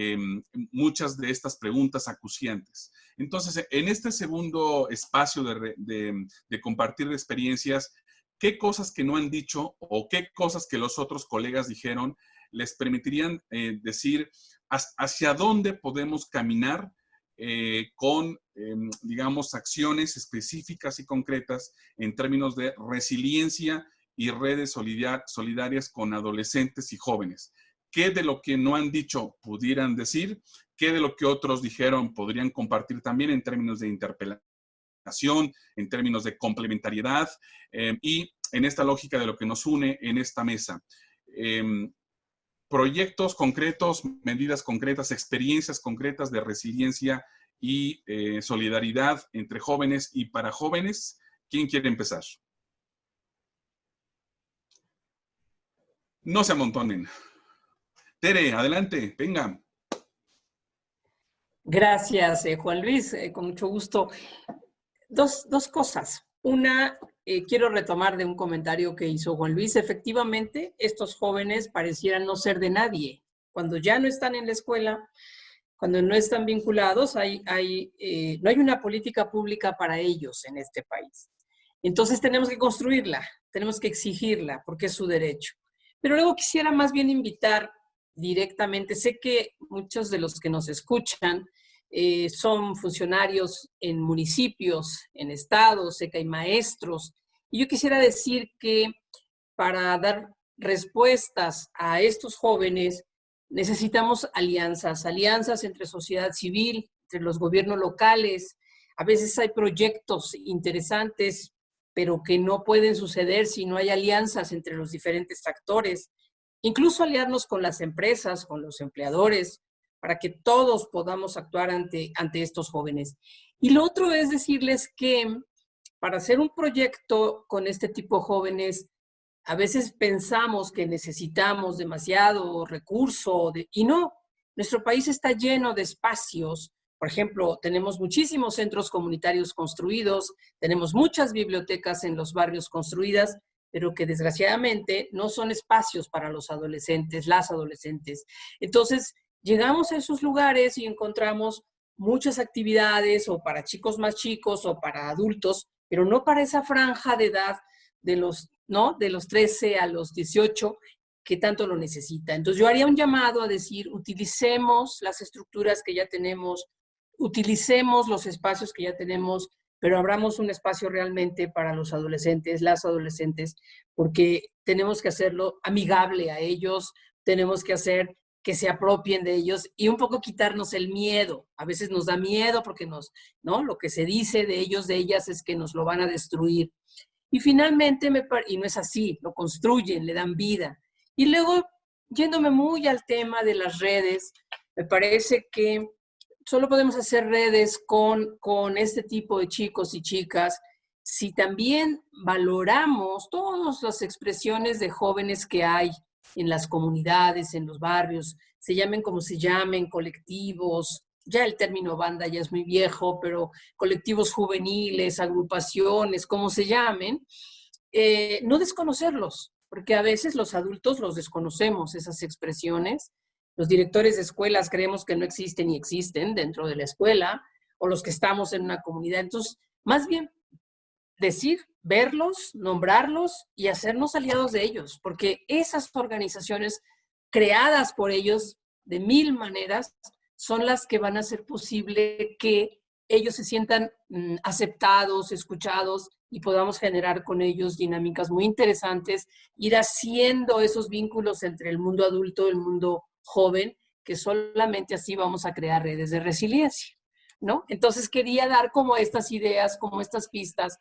Em, muchas de estas preguntas acuciantes. Entonces, en este segundo espacio de, compartir experiencias, ¿qué cosas que no han dicho o qué cosas que los otros colegas dijeron les permitirían eh, decir hacia dónde podemos caminar eh, con, em, digamos, acciones específicas y concretas en términos de resiliencia y redes solidarias con adolescentes y jóvenes qué de lo que no han dicho pudieran decir, qué de lo que otros dijeron podrían compartir también en términos de interpelación, en términos de complementariedad eh, y en esta lógica de lo que nos une en esta mesa. Em, proyectos concretos, medidas concretas, experiencias concretas de resiliencia y eh, solidaridad entre jóvenes y para jóvenes. ¿Quién quiere empezar? No se amontonen. Tere, adelante, venga. Gracias, eh, Juan Luis, eh, con mucho gusto. Dos, cosas. Una, eh, quiero retomar de un comentario que hizo Juan Luis. Efectivamente, estos jóvenes parecieran no ser de nadie. Cuando ya no están en la escuela, cuando no están vinculados, hay, no hay una política pública para ellos en este país. Entonces tenemos que construirla, tenemos que exigirla, porque es su derecho. Pero luego quisiera más bien invitar directamente. Sé que muchos de los que nos escuchan eh, son funcionarios en municipios, en estados, sé que hay maestros. Y yo quisiera decir que para dar respuestas a estos jóvenes necesitamos alianzas, alianzas entre sociedad civil, entre los gobiernos locales. A veces hay proyectos interesantes, pero que no pueden suceder si no hay alianzas entre los diferentes actores incluso aliarnos con las empresas, con los empleadores, para que todos podamos actuar ante, ante estos jóvenes. Y lo otro es decirles que para hacer un proyecto con este tipo de jóvenes, a veces pensamos que necesitamos demasiado recurso y no, nuestro país está lleno de espacios. Por ejemplo, tenemos muchísimos centros comunitarios construidos, tenemos muchas bibliotecas en los barrios construidas, pero que desgraciadamente no son espacios para los adolescentes, las adolescentes. Entonces, llegamos a esos lugares y encontramos muchas actividades o para chicos más chicos o para adultos, pero no para esa franja de edad de los, ¿no? de los 13 a los 18 que tanto lo necesita. Entonces yo haría un llamado a decir, utilicemos las estructuras que ya tenemos, utilicemos los espacios que ya tenemos, pero abramos un espacio realmente para los adolescentes, las adolescentes, porque tenemos que hacerlo amigable a ellos, tenemos que hacer que se apropien de ellos y un poco quitarnos el miedo. A veces nos da miedo porque nos, ¿no? Lo que se dice de ellos, de ellas, es que nos lo van a destruir. Y finalmente, me, y no es así, lo construyen, le dan vida. Y luego, yéndome muy al tema de las redes, me parece que solo podemos hacer redes con, con este tipo de chicos y chicas si también valoramos todas las expresiones de jóvenes que hay en las comunidades, en los barrios, se llamen como se llamen, colectivos, ya el término banda ya es muy viejo, pero colectivos juveniles, agrupaciones, como se llamen, eh, no desconocerlos, porque a veces los adultos los desconocemos, esas expresiones. Los directores de escuelas creemos que no existen y existen dentro de la escuela, o los que estamos en una comunidad. Entonces, más bien decir, verlos, nombrarlos y hacernos aliados de ellos, porque esas organizaciones creadas por ellos de mil maneras son las que van a hacer posible que ellos se sientan mm, aceptados, escuchados y podamos generar con ellos dinámicas muy interesantes, ir haciendo esos vínculos entre el mundo adulto y el mundo joven, que solamente así vamos a crear redes de resiliencia, ¿no? Entonces quería dar como estas ideas, como estas pistas,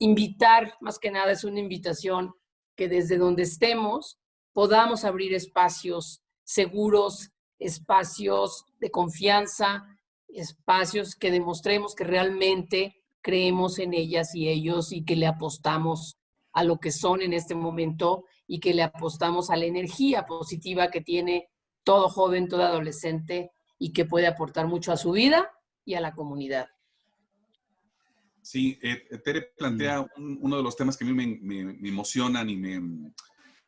invitar, más que nada es una invitación que desde donde estemos podamos abrir espacios seguros, espacios de confianza, espacios que demostremos que realmente creemos en ellas y ellos y que le apostamos a lo que son en este momento y que le apostamos a la energía positiva que tiene todo joven, todo adolescente y que puede aportar mucho a su vida y a la comunidad. Sí, eh, Tere plantea uno de los temas que a mí me, emocionan y me,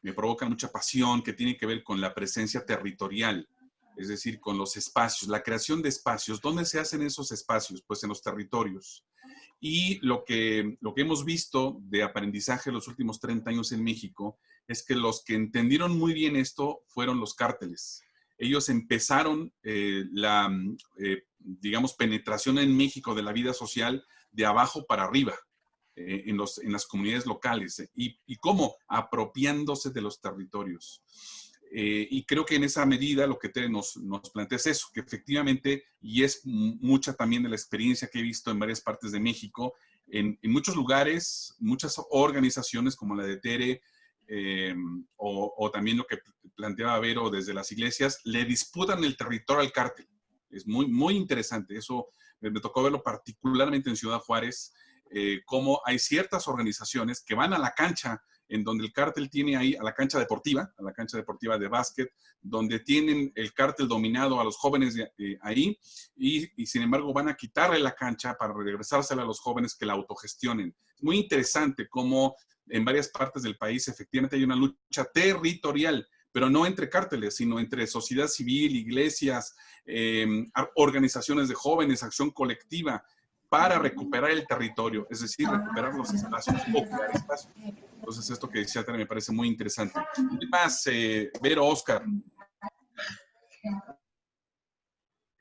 me provocan mucha pasión, que tiene que ver con la presencia territorial es decir, con los espacios, la creación de espacios. ¿Dónde se hacen esos espacios? Pues en los territorios. Y lo que, lo que hemos visto de aprendizaje en los últimos 30 años en México es que los que entendieron muy bien esto fueron los cárteles. Ellos empezaron eh, la, eh, digamos, penetración en México de la vida social de abajo para arriba. Eh, en, los, en las comunidades locales y, y cómo apropiándose de los territorios. Eh, y creo que en esa medida lo que te nos, nos, plantea es eso, que efectivamente, y es mucha también de la experiencia que he visto en varias partes de México, en, en muchos lugares, muchas organizaciones como la de Tere, eh, o, o, también lo que planteaba Vero desde las iglesias, le disputan el territorio al cártel. Es muy, muy interesante. Eso me, tocó verlo particularmente en Ciudad Juárez, eh, cómo hay ciertas organizaciones que van a la cancha en donde el cártel tiene ahí a la cancha deportiva, a la cancha deportiva de básquet, donde tienen el cártel dominado a los jóvenes ahí y, sin embargo van a quitarle la cancha para regresársela a los jóvenes que la autogestionen. Es muy interesante cómo en varias partes del país efectivamente hay una lucha territorial, pero no entre cárteles, sino entre sociedad civil, iglesias, eh, organizaciones de jóvenes, acción colectiva para recuperar el territorio, es decir, recuperar los espacios, ocupar espacios. Entonces, esto que decía me parece muy interesante. ¿Qué más, eh, Vero, Oscar?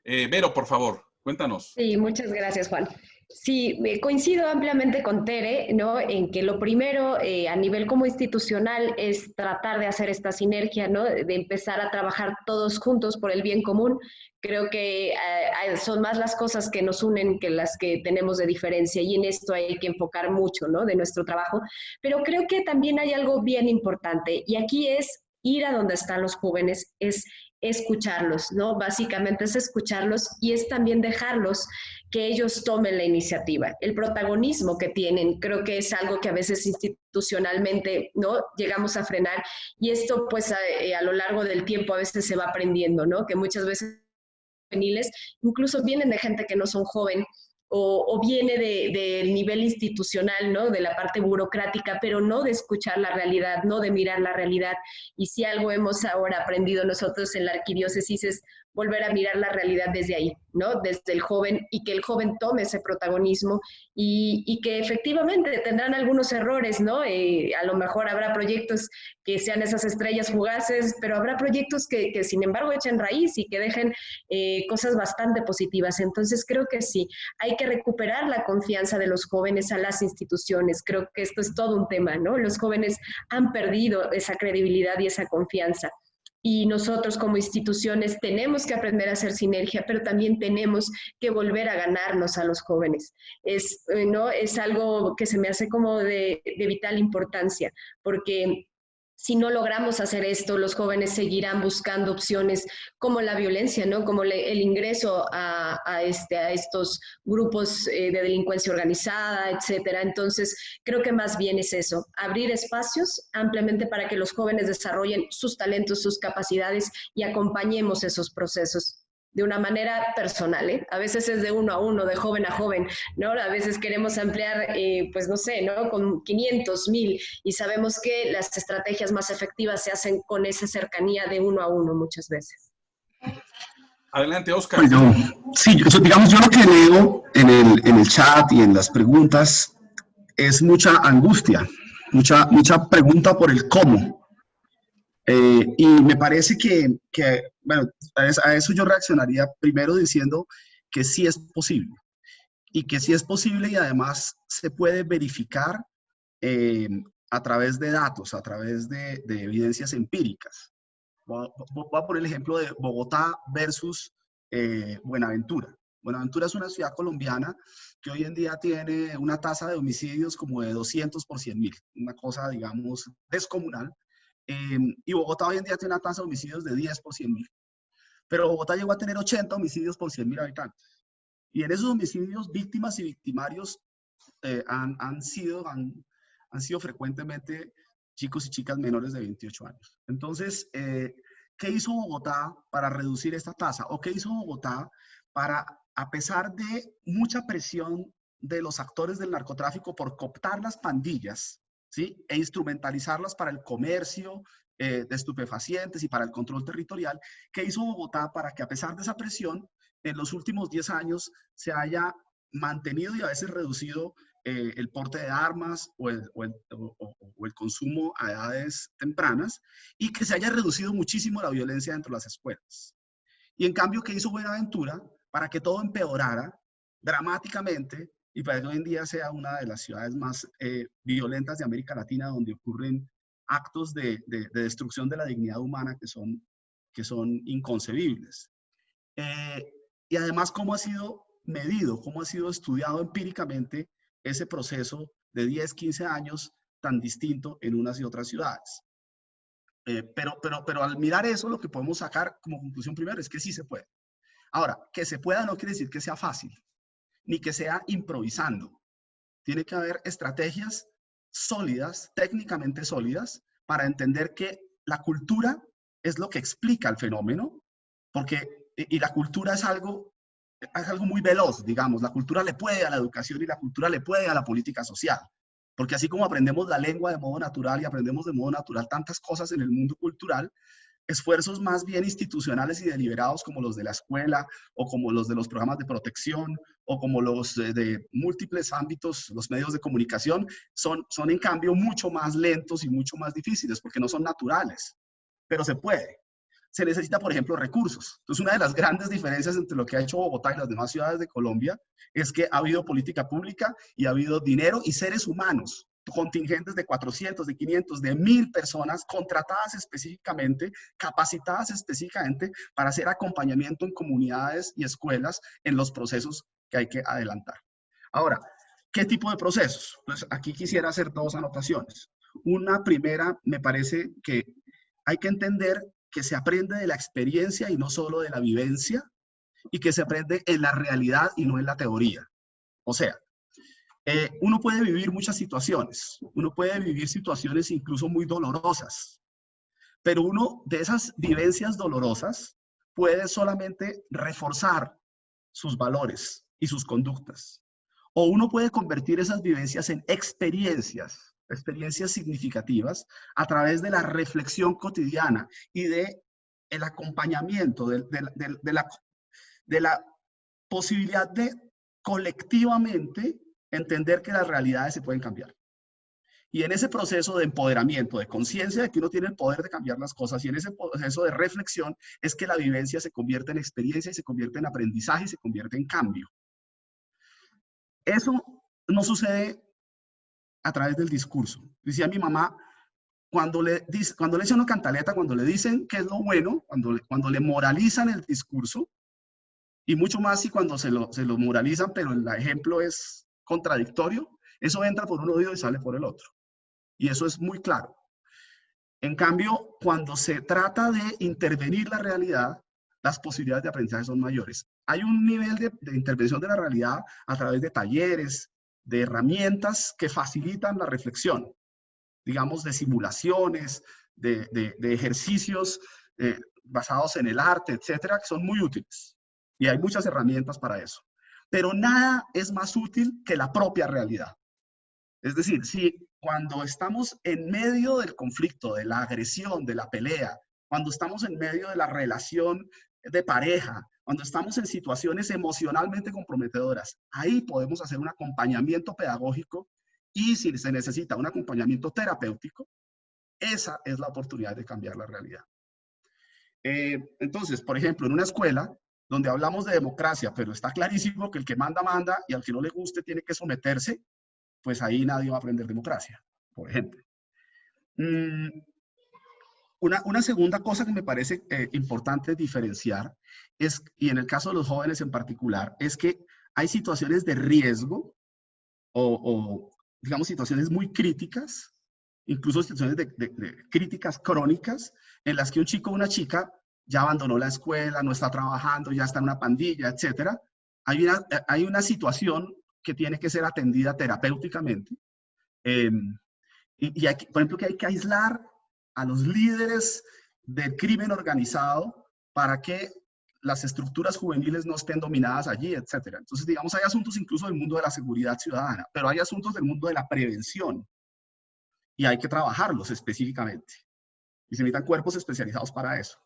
Eh, Vero, por favor, cuéntanos. Sí, muchas gracias, Juan. Sí, coincido ampliamente con Tere, ¿no? En que lo primero eh, a nivel como institucional es tratar de hacer esta sinergia, ¿no? De empezar a trabajar todos juntos por el bien común. Creo que eh, son más las cosas que nos unen que las que tenemos de diferencia y en esto hay que enfocar mucho, ¿no? De nuestro trabajo. Pero creo que también hay algo bien importante y aquí es ir a donde están los jóvenes, es escucharlos, ¿no? Básicamente es escucharlos y es también dejarlos que ellos tomen la iniciativa. El protagonismo que tienen, creo que es algo que a veces institucionalmente, ¿no? Llegamos a frenar y esto pues a, eh, lo largo del tiempo a veces se va aprendiendo, ¿no? Que muchas veces juveniles incluso vienen de gente que no son joven o, viene del nivel institucional, ¿no? De la parte burocrática, pero no de escuchar la realidad, no de mirar la realidad. Y si algo hemos ahora aprendido nosotros en la arquidiócesis es volver a mirar la realidad desde ahí, ¿no? Desde el joven y que el joven tome ese protagonismo y, que efectivamente tendrán algunos errores, ¿no? Eh, a lo mejor habrá proyectos que sean esas estrellas fugaces, pero habrá proyectos que, sin embargo echen raíz y que dejen eh, cosas bastante positivas. Entonces creo que sí, hay que recuperar la confianza de los jóvenes a las instituciones. Creo que esto es todo un tema, ¿no? Los jóvenes han perdido esa credibilidad y esa confianza. Y nosotros como instituciones tenemos que aprender a hacer sinergia, pero también tenemos que volver a ganarnos a los jóvenes. Es, eh, ¿no? es algo que se me hace como de, de vital importancia, porque si no logramos hacer esto, los jóvenes seguirán buscando opciones como la violencia, ¿no? Como el ingreso a, este, a estos grupos eh, de delincuencia organizada, etcétera. Entonces, creo que más bien es eso, abrir espacios ampliamente para que los jóvenes desarrollen sus talentos, sus capacidades y acompañemos esos procesos de una manera personal, ¿eh? A veces es de uno a uno, de joven a joven, ¿no? A veces queremos ampliar, eh, pues no sé, ¿no? Con 500, 1000 y sabemos que las estrategias más efectivas se hacen con esa cercanía de uno a uno muchas veces. Adelante, Oscar. sí, digamos, yo lo que leo en el, en el chat y en las preguntas es mucha angustia, mucha, mucha pregunta por el cómo. Eh, y me parece que, que bueno, a eso yo reaccionaría primero diciendo que sí es posible. Y que sí es posible y además se puede verificar eh, a través de datos, a través de, de evidencias empíricas. Voy a, poner el ejemplo de Bogotá versus eh, Buenaventura. Buenaventura es una ciudad colombiana que hoy en día tiene una tasa de homicidios como de 200 por 100 mil, una cosa, digamos, descomunal. Em, y Bogotá hoy en día tiene una tasa de homicidios de 10 por 100 mil. Pero Bogotá llegó a tener 80 homicidios por 100 mil habitantes. Y en esos homicidios, víctimas y victimarios eh, han, han, sido, han, han, sido frecuentemente chicos y chicas menores de 28 años. Entonces, eh, ¿qué hizo Bogotá para reducir esta tasa? ¿O qué hizo Bogotá para, a pesar de mucha presión de los actores del narcotráfico por cooptar las pandillas, e instrumentalizarlas para el comercio eh, de estupefacientes y para el control territorial, ¿qué hizo Bogotá para que a pesar de esa presión, en los últimos 10 años se haya mantenido y a veces reducido eh, el porte de armas o el, o, el, o el, consumo a edades tempranas y que se haya reducido muchísimo la violencia dentro de las escuelas. Y en cambio, ¿qué hizo Buenaventura? Para que todo empeorara dramáticamente y para que hoy en día sea una de las ciudades más eh, violentas de América Latina, donde ocurren actos de, de, destrucción de la dignidad humana que son, que son inconcebibles. Eh, y además, cómo ha sido medido, cómo ha sido estudiado empíricamente ese proceso de 10, 15 años tan distinto en unas y otras ciudades. Eh, pero, pero, pero al mirar eso, lo que podemos sacar como conclusión primero es que sí se puede. Ahora, que se pueda no quiere decir que sea fácil ni que sea improvisando. Tiene que haber estrategias sólidas, técnicamente sólidas, para entender que la cultura es lo que explica el fenómeno, porque, y la cultura es algo, es algo muy veloz, digamos, la cultura le puede a la educación y la cultura le puede a la política social, porque así como aprendemos la lengua de modo natural y aprendemos de modo natural tantas cosas en el mundo cultural, esfuerzos más bien institucionales y deliberados como los de la escuela o como los de los programas de protección o como los de, múltiples ámbitos, los medios de comunicación, son, son en cambio mucho más lentos y mucho más difíciles porque no son naturales, pero se puede. Se necesita, por ejemplo, recursos. Entonces, una de las grandes diferencias entre lo que ha hecho Bogotá y las demás ciudades de Colombia es que ha habido política pública y ha habido dinero y seres humanos contingentes de 400, de 500, de 1000 personas contratadas específicamente, capacitadas específicamente para hacer acompañamiento en comunidades y escuelas en los procesos que hay que adelantar. Ahora, ¿qué tipo de procesos? Pues aquí quisiera hacer dos anotaciones. Una primera, me parece que hay que entender que se aprende de la experiencia y no solo de la vivencia, y que se aprende en la realidad y no en la teoría. O sea, eh, uno puede vivir muchas situaciones, uno puede vivir situaciones incluso muy dolorosas, pero uno de esas vivencias dolorosas puede solamente reforzar sus valores y sus conductas. O uno puede convertir esas vivencias en experiencias, experiencias significativas a través de la reflexión cotidiana y de el acompañamiento, de, la, de la posibilidad de colectivamente entender que las realidades se pueden cambiar. Y en ese proceso de empoderamiento, de conciencia de que uno tiene el poder de cambiar las cosas y en ese proceso de reflexión es que la vivencia se convierte en experiencia y se convierte en aprendizaje y se convierte en cambio. Eso no sucede a través del discurso. Decía mi mamá, cuando le, cuando le una cantaleta, cuando le dicen que es lo bueno, cuando, cuando le moralizan el discurso, y mucho más si cuando se lo, se lo moralizan, pero el ejemplo es contradictorio, eso entra por un oído y sale por el otro. Y eso es muy claro. En cambio, cuando se trata de intervenir la realidad, las posibilidades de aprendizaje son mayores. Hay un nivel de, intervención de la realidad a través de talleres, de herramientas que facilitan la reflexión, digamos, de simulaciones, de, ejercicios eh, basados en el arte, etcétera, que son muy útiles. Y hay muchas herramientas para eso. Pero nada es más útil que la propia realidad. Es decir, si cuando estamos en medio del conflicto, de la agresión, de la pelea, cuando estamos en medio de la relación de pareja, cuando estamos en situaciones emocionalmente comprometedoras, ahí podemos hacer un acompañamiento pedagógico y si se necesita un acompañamiento terapéutico, esa es la oportunidad de cambiar la realidad. Eh, entonces, por ejemplo, en una escuela donde hablamos de democracia, pero está clarísimo que el que manda, manda y al que no le guste tiene que someterse, pues ahí nadie va a aprender democracia, por ejemplo. Mm, una, segunda cosa que me parece eh, importante diferenciar es, y en el caso de los jóvenes en particular, es que hay situaciones de riesgo o, digamos, situaciones muy críticas, incluso situaciones de, críticas crónicas, en las que un chico o una chica ya abandonó la escuela, no está trabajando, ya está en una pandilla, etc. Hay una, hay una situación que tiene que ser atendida terapéuticamente. Em, y por ejemplo, que hay que aislar a los líderes del crimen organizado para que las estructuras juveniles no estén dominadas allí, etcétera. Entonces, digamos, hay asuntos incluso del mundo de la seguridad ciudadana, pero hay asuntos del mundo de la prevención y hay que trabajarlos específicamente. Y se necesitan cuerpos especializados para eso.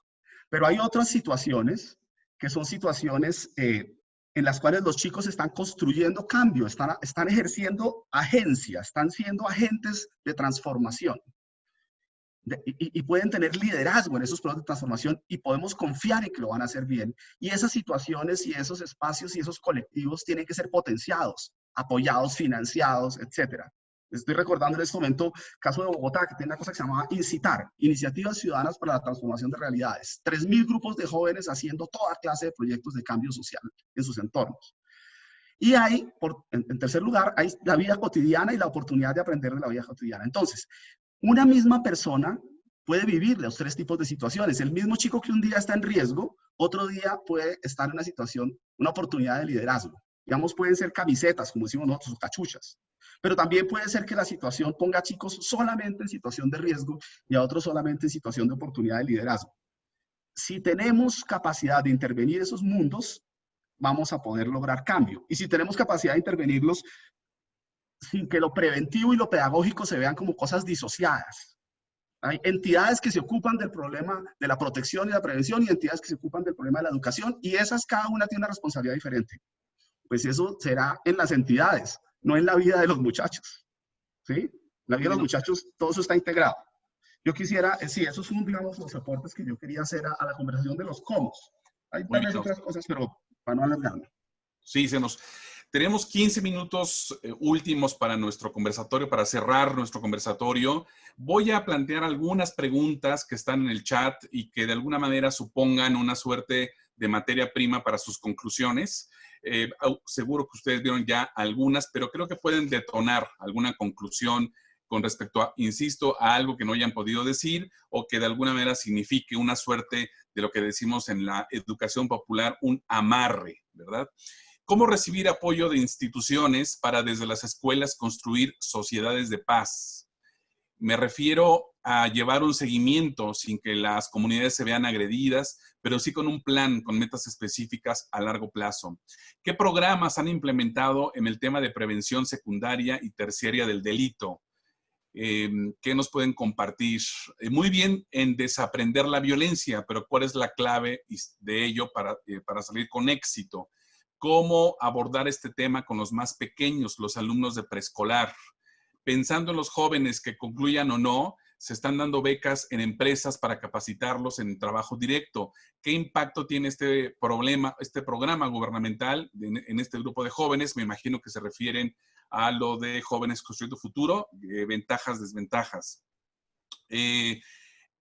Pero hay otras situaciones que son situaciones eh, en las cuales los chicos están construyendo cambio, están, están ejerciendo agencia, están siendo agentes de transformación y, pueden tener liderazgo en esos procesos de transformación y podemos confiar en que lo van a hacer bien. Y esas situaciones y esos espacios y esos colectivos tienen que ser potenciados, apoyados, financiados, etcétera. Estoy recordando en este momento caso de Bogotá, que tiene una cosa que se llama Incitar, Iniciativas Ciudadanas para la Transformación de Realidades. 3.000 grupos de jóvenes haciendo toda clase de proyectos de cambio social en sus entornos. Y hay, por, en, tercer lugar, hay la vida cotidiana y la oportunidad de aprender de la vida cotidiana. Entonces, una misma persona puede vivir los tres tipos de situaciones. El mismo chico que un día está en riesgo, otro día puede estar en una situación, una oportunidad de liderazgo. Digamos, pueden ser camisetas, como decimos nosotros, o cachuchas. Pero también puede ser que la situación ponga a chicos solamente en situación de riesgo y a otros solamente en situación de oportunidad de liderazgo. Si tenemos capacidad de intervenir esos mundos, vamos a poder lograr cambio. Y si tenemos capacidad de intervenirlos, sin que lo preventivo y lo pedagógico se vean como cosas disociadas. Hay entidades que se ocupan del problema de la protección y la prevención y entidades que se ocupan del problema de la educación y esas cada una tiene una responsabilidad diferente. Pues eso será en las entidades, no en la vida de los muchachos. ¿Sí? La vida de los muchachos todo eso está integrado. Yo quisiera, eh, sí, esos son, digamos, los aportes que yo quería hacer a, la conversación de los cómo. Hay varias otras cosas, pero para no alargarme. Sí, se nos, tenemos 15 minutos eh, últimos para nuestro conversatorio, para cerrar nuestro conversatorio. Voy a plantear algunas preguntas que están en el chat y que de alguna manera supongan una suerte de materia prima para sus conclusiones. Eh, seguro que ustedes vieron ya algunas, pero creo que pueden detonar alguna conclusión con respecto a, insisto, a algo que no hayan podido decir o que de alguna manera signifique una suerte de lo que decimos en la educación popular, un amarre, ¿verdad? ¿Cómo recibir apoyo de instituciones para desde las escuelas construir sociedades de paz? Me refiero a llevar un seguimiento sin que las comunidades se vean agredidas, pero sí con un plan, con metas específicas a largo plazo. ¿Qué programas han implementado en el tema de prevención secundaria y terciaria del delito? Em, ¿Qué nos pueden compartir? Eh, muy bien en desaprender la violencia, pero ¿cuál es la clave de ello para, eh, para salir con éxito? Cómo abordar este tema con los más pequeños, los alumnos de preescolar. Pensando en los jóvenes que concluyan o no, se están dando becas en empresas para capacitarlos en trabajo directo. ¿Qué impacto tiene este problema, este programa gubernamental en, este grupo de jóvenes? Me imagino que se refieren a lo de jóvenes construyendo futuro, eh, ventajas, desventajas. Eh,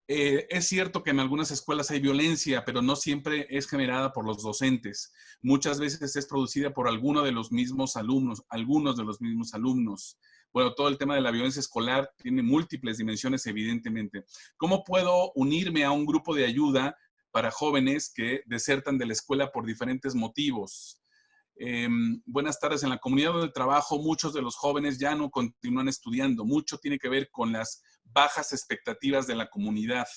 eh, es cierto que en algunas escuelas hay violencia, pero no siempre es generada por los docentes. Muchas veces es producida por alguno de los mismos alumnos, algunos de los mismos alumnos. Bueno, todo el tema de la violencia escolar tiene múltiples dimensiones, evidentemente. ¿Cómo puedo unirme a un grupo de ayuda para jóvenes que desertan de la escuela por diferentes motivos? Em, buenas tardes. En la comunidad de trabajo, muchos de los jóvenes ya no continúan estudiando. Mucho tiene que ver con las bajas expectativas de la comunidad.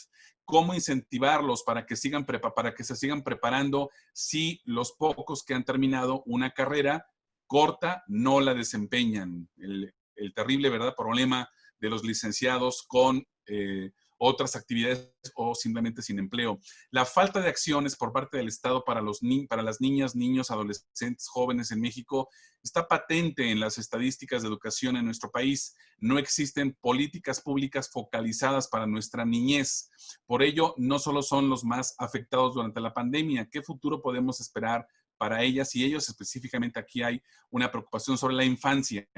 ¿Cómo incentivarlos para que, sigan para que se sigan preparando si los pocos que han terminado una carrera corta no la desempeñan? El, terrible, ¿verdad?, problema de los licenciados con... Eh, otras actividades o simplemente sin empleo. La falta de acciones por parte del Estado para, los para las niñas, niños, adolescentes, jóvenes en México está patente en las estadísticas de educación en nuestro país. No existen políticas públicas focalizadas para nuestra niñez. Por ello, no solo son los más afectados durante la pandemia. ¿Qué futuro podemos esperar para ellas y ellos? Específicamente aquí hay una preocupación sobre la infancia.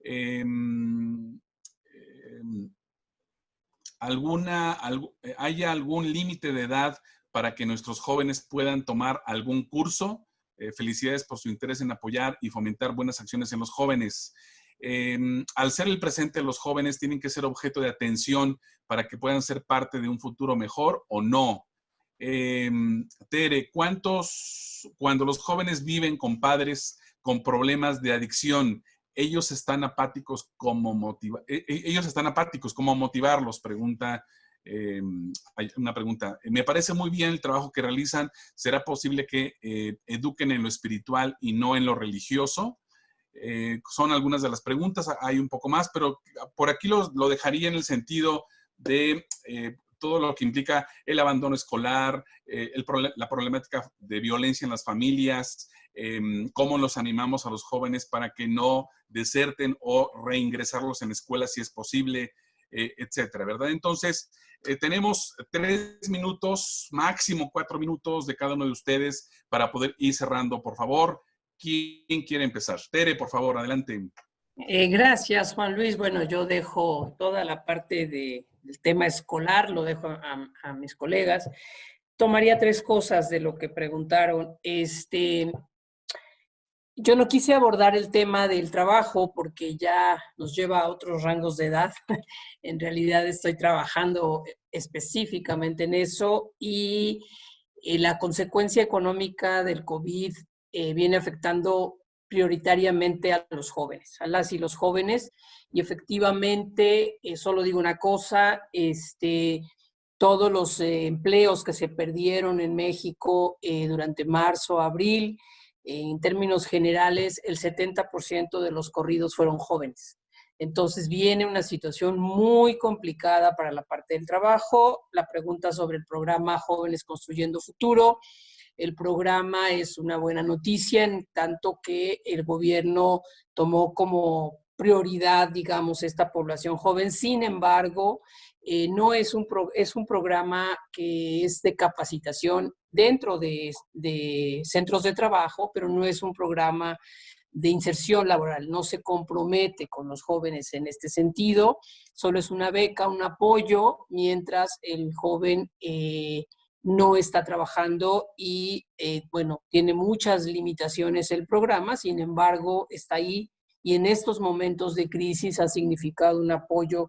Em, em, alguna, eh, haya algún límite de edad para que nuestros jóvenes puedan tomar algún curso. Eh, felicidades por su interés en apoyar y fomentar buenas acciones en los jóvenes. Em, al ser el presente, los jóvenes tienen que ser objeto de atención para que puedan ser parte de un futuro mejor o no. Em, Tere, ¿cuántos, cuando los jóvenes viven con padres con problemas de adicción, ellos están apáticos como motiva e, e, ellos están apáticos, ¿cómo motivarlos? Pregunta, hay una pregunta. Me parece muy bien el trabajo que realizan. ¿Será posible que eh, eduquen en lo espiritual y no en lo religioso? Eh, son algunas de las preguntas, hay un poco más, pero por aquí lo, lo dejaría en el sentido de eh, todo lo que implica el abandono escolar, la problemática de violencia en las familias, Em, cómo los animamos a los jóvenes para que no deserten o reingresarlos en escuelas si es posible, eh, etcétera, ¿verdad? Entonces, eh, tenemos tres minutos, máximo cuatro minutos de cada uno de ustedes para poder ir cerrando, por favor. ¿Quién quiere empezar? Tere, por favor, adelante. Eh, gracias, Juan Luis. Bueno, yo dejo toda la parte del tema escolar, lo dejo a, a, mis colegas. Tomaría tres cosas de lo que preguntaron. Este, yo no quise abordar el tema del trabajo porque ya nos lleva a otros rangos de edad. en realidad estoy trabajando específicamente en eso y eh, la consecuencia económica del COVID eh, viene afectando prioritariamente a los jóvenes, a las y los jóvenes. Y efectivamente, eh, solo digo una cosa, este, todos los empleos que se perdieron en México durante marzo, abril, en términos generales, el 70% de los corridos fueron jóvenes. Entonces viene una situación muy complicada para la parte del trabajo. La pregunta sobre el programa Jóvenes Construyendo Futuro. El programa es una buena noticia en tanto que el gobierno tomó como prioridad, digamos, esta población joven. Sin embargo, eh, no es un, es un programa que es de capacitación dentro de, centros de trabajo, pero no es un programa de inserción laboral, no se compromete con los jóvenes en este sentido, solo es una beca, un apoyo, mientras el joven eh, no está trabajando y, eh, bueno, tiene muchas limitaciones el programa, sin embargo, está ahí y en estos momentos de crisis ha significado un apoyo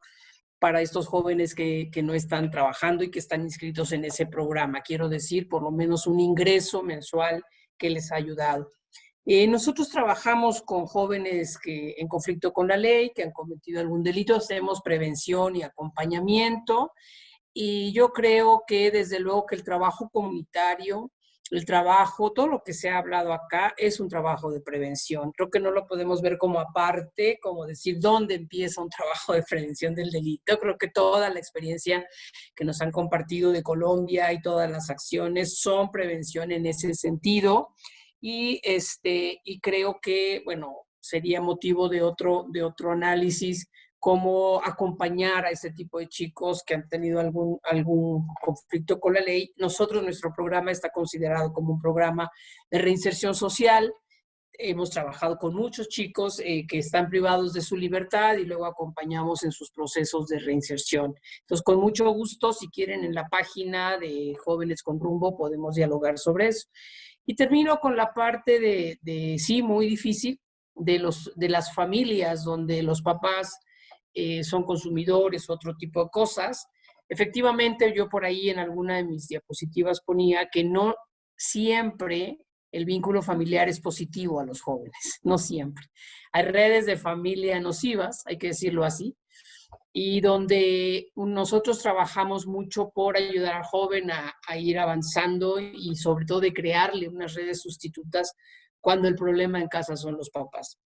para estos jóvenes que, no están trabajando y que están inscritos en ese programa. Quiero decir, por lo menos un ingreso mensual que les ha ayudado. Eh, nosotros trabajamos con jóvenes que en conflicto con la ley, que han cometido algún delito, hacemos prevención y acompañamiento. Y yo creo que desde luego que el trabajo comunitario el trabajo, todo lo que se ha hablado acá es un trabajo de prevención. Creo que no lo podemos ver como aparte, como decir dónde empieza un trabajo de prevención del delito. Creo que toda la experiencia que nos han compartido de Colombia y todas las acciones son prevención en ese sentido. Y, este, y creo que, bueno, sería motivo de otro, de otro análisis cómo acompañar a ese tipo de chicos que han tenido algún, algún conflicto con la ley. Nosotros, nuestro programa está considerado como un programa de reinserción social hemos trabajado con muchos chicos eh, que están privados de su libertad y luego acompañamos en sus procesos de reinserción. Entonces, con mucho gusto, si quieren, en la página de Jóvenes con Rumbo podemos dialogar sobre eso. Y termino con la parte de, de sí, muy difícil, de, los, de las familias donde los papás eh, son consumidores, otro tipo de cosas. Efectivamente, yo por ahí en alguna de mis diapositivas ponía que no siempre el vínculo familiar es positivo a los jóvenes, no siempre. Hay redes de familia nocivas, hay que decirlo así, y donde nosotros trabajamos mucho por ayudar al joven a, a, ir avanzando y sobre todo de crearle unas redes sustitutas cuando el problema en casa son los papás.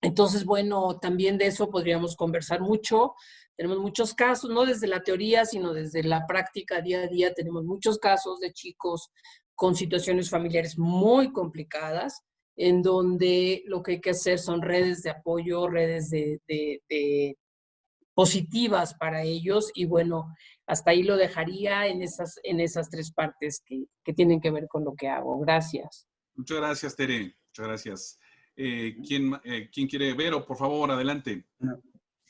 Entonces, bueno, también de eso podríamos conversar mucho. Tenemos muchos casos, no desde la teoría, sino desde la práctica día a día. Tenemos muchos casos de chicos con situaciones familiares muy complicadas, en donde lo que hay que hacer son redes de apoyo, redes de, positivas para ellos. Y bueno, hasta ahí lo dejaría en esas, en esas tres partes que, que tienen que ver con lo que hago. Gracias. Muchas gracias, Tere. Muchas gracias. Eh, ¿quién, eh, ¿quién, quiere ver? O por favor, adelante.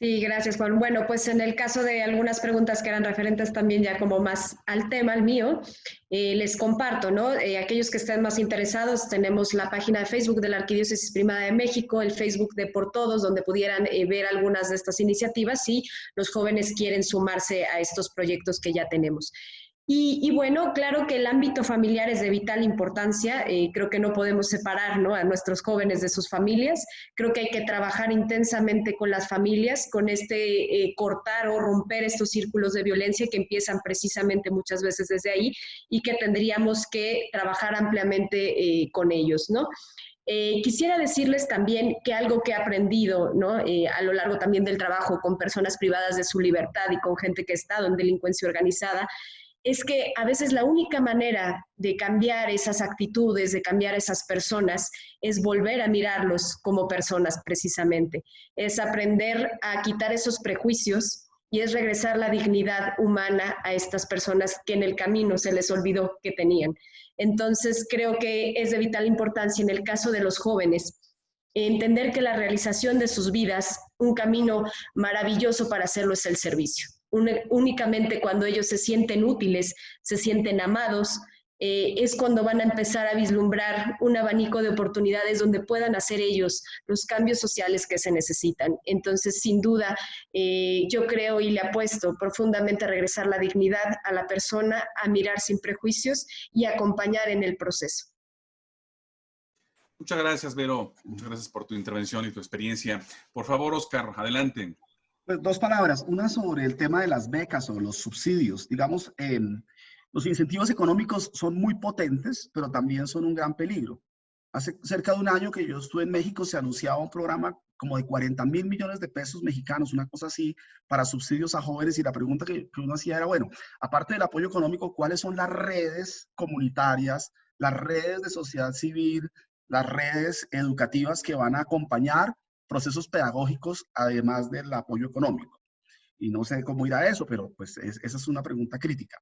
Sí, gracias Juan. Bueno, pues en el caso de algunas preguntas que eran referentes también ya como más al tema, al mío, eh, les comparto, ¿no? Eh, aquellos que estén más interesados, tenemos la página de Facebook de la Arquidiócesis Primada de México, el Facebook de Por Todos, donde pudieran eh, ver algunas de estas iniciativas si los jóvenes quieren sumarse a estos proyectos que ya tenemos. Y, bueno, claro que el ámbito familiar es de vital importancia. Eh, creo que no podemos separar ¿no? a nuestros jóvenes de sus familias. Creo que hay que trabajar intensamente con las familias, con este eh, cortar o romper estos círculos de violencia que empiezan precisamente muchas veces desde ahí y que tendríamos que trabajar ampliamente eh, con ellos, ¿no? quisiera decirles también que algo que he aprendido ¿no? a lo largo también del trabajo con personas privadas de su libertad y con gente que ha estado en delincuencia organizada es que a veces la única manera de cambiar esas actitudes, de cambiar esas personas, es volver a mirarlos como personas precisamente. Es aprender a quitar esos prejuicios y es regresar la dignidad humana a estas personas que en el camino se les olvidó que tenían. Entonces creo que es de vital importancia en el caso de los jóvenes entender que la realización de sus vidas, un camino maravilloso para hacerlo es el servicio únicamente cuando ellos se sienten útiles, se sienten amados, eh, es cuando van a empezar a vislumbrar un abanico de oportunidades donde puedan hacer ellos los cambios sociales que se necesitan. Entonces, sin duda, eh, yo creo y le apuesto profundamente a regresar la dignidad a la persona, a mirar sin prejuicios y acompañar en el proceso. Muchas gracias, Vero. Muchas gracias por tu intervención y tu experiencia. Por favor, Oscar, adelante. Pues dos palabras. Una sobre el tema de las becas o los subsidios. Digamos, los incentivos económicos son muy potentes, pero también son un gran peligro. Hace cerca de un año que yo estuve en México, se anunciaba un programa como de 40 mil millones de pesos mexicanos, una cosa así, para subsidios a jóvenes. Y la pregunta que, que uno hacía era, bueno, aparte del apoyo económico, ¿cuáles son las redes comunitarias, las redes de sociedad civil, las redes educativas que van a acompañar procesos pedagógicos, además del apoyo económico. Y no sé cómo irá eso, pero pues esa es una pregunta crítica.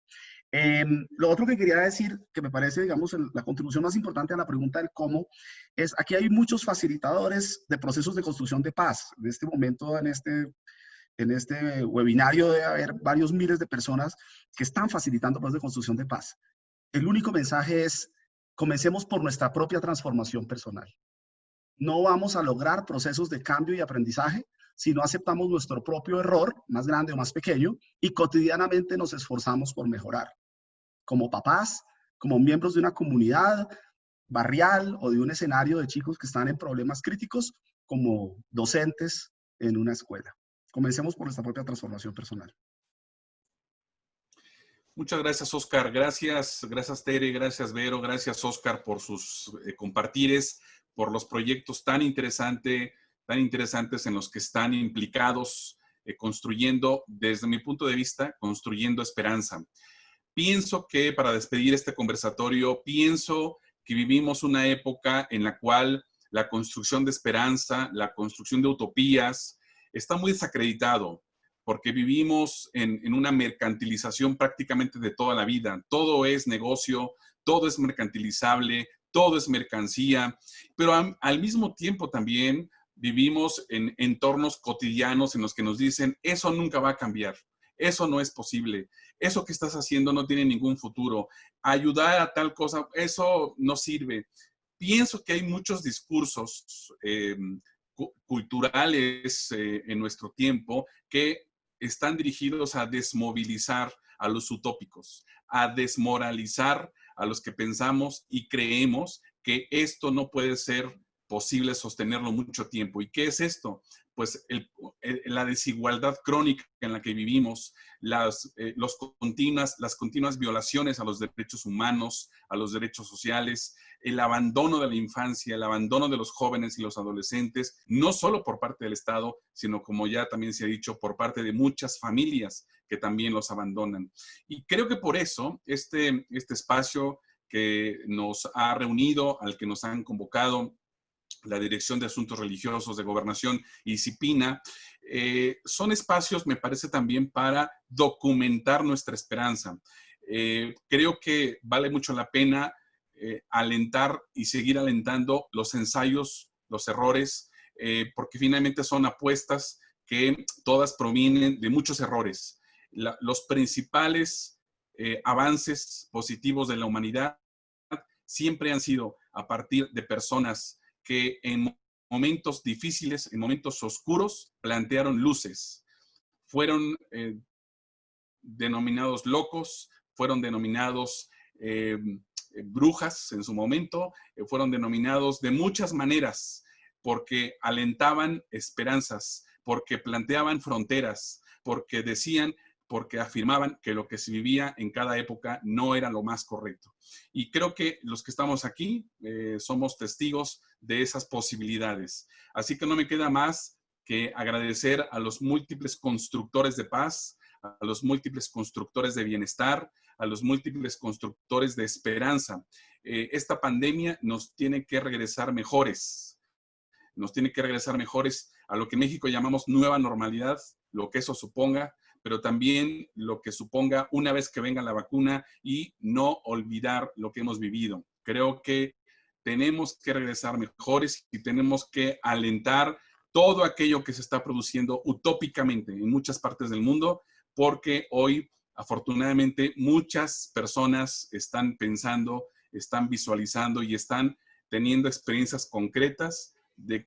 Em, lo otro que quería decir, que me parece, digamos, la contribución más importante a la pregunta del cómo, es aquí hay muchos facilitadores de procesos de construcción de paz. En este momento, en este, en este webinario debe haber varios miles de personas que están facilitando procesos de construcción de paz. El único mensaje es, comencemos por nuestra propia transformación personal no vamos a lograr procesos de cambio y aprendizaje si no aceptamos nuestro propio error, más grande o más pequeño, y cotidianamente nos esforzamos por mejorar. Como papás, como miembros de una comunidad barrial o de un escenario de chicos que están en problemas críticos, como docentes en una escuela. Comencemos por nuestra propia transformación personal. Muchas gracias, Oscar. Gracias, gracias, Tere, gracias, Vero, gracias, Oscar, por sus eh, compartires por los proyectos tan, interesante, tan interesantes en los que están implicados, eh, construyendo, desde mi punto de vista, construyendo esperanza. Pienso que para despedir este conversatorio, pienso que vivimos una época en la cual la construcción de esperanza, la construcción de utopías, está muy desacreditado, porque vivimos en, en, una mercantilización prácticamente de toda la vida. Todo es negocio, todo es mercantilizable, todo es mercancía, pero al mismo tiempo también vivimos en entornos cotidianos en los que nos dicen, eso nunca va a cambiar, eso no es posible, eso que estás haciendo no tiene ningún futuro, ayudar a tal cosa, eso no sirve. Pienso que hay muchos discursos eh, culturales eh, en nuestro tiempo que están dirigidos a desmovilizar a los utópicos, a desmoralizar a los que pensamos y creemos que esto no puede ser posible sostenerlo mucho tiempo. ¿Y qué es esto? Pues la desigualdad crónica en la que vivimos, las, eh, los continuas, las continuas violaciones a los derechos humanos, a los derechos sociales, el abandono de la infancia, el abandono de los jóvenes y los adolescentes, no solo por parte del Estado, sino como ya también se ha dicho, por parte de muchas familias que también los abandonan. Y creo que por eso este, este espacio que nos ha reunido, al que nos han convocado, la Dirección de Asuntos Religiosos de Gobernación y CIPINA, eh, son espacios, me parece, también para documentar nuestra esperanza. Eh, creo que vale mucho la pena eh, alentar y seguir alentando los ensayos, los errores, porque finalmente son apuestas que todas provienen de muchos errores. Los principales avances positivos de la humanidad siempre han sido a partir de personas que en momentos difíciles, en momentos oscuros, plantearon luces. Fueron eh, denominados locos, fueron denominados eh, brujas en su momento, eh, fueron denominados de muchas maneras, porque alentaban esperanzas, porque planteaban fronteras, porque decían porque afirmaban que lo que se vivía en cada época no era lo más correcto. Y creo que los que estamos aquí eh, somos testigos de esas posibilidades. Así que no me queda más que agradecer a los múltiples constructores de paz, a los múltiples constructores de bienestar, a los múltiples constructores de esperanza. Eh, esta pandemia nos tiene que regresar mejores, nos tiene que regresar mejores a lo que en México llamamos nueva normalidad, lo que eso suponga, pero también lo que suponga una vez que venga la vacuna y no olvidar lo que hemos vivido. Creo que tenemos que regresar mejores y tenemos que alentar todo aquello que se está produciendo utópicamente en muchas partes del mundo, porque hoy, afortunadamente, muchas personas están pensando, están visualizando y están teniendo experiencias concretas de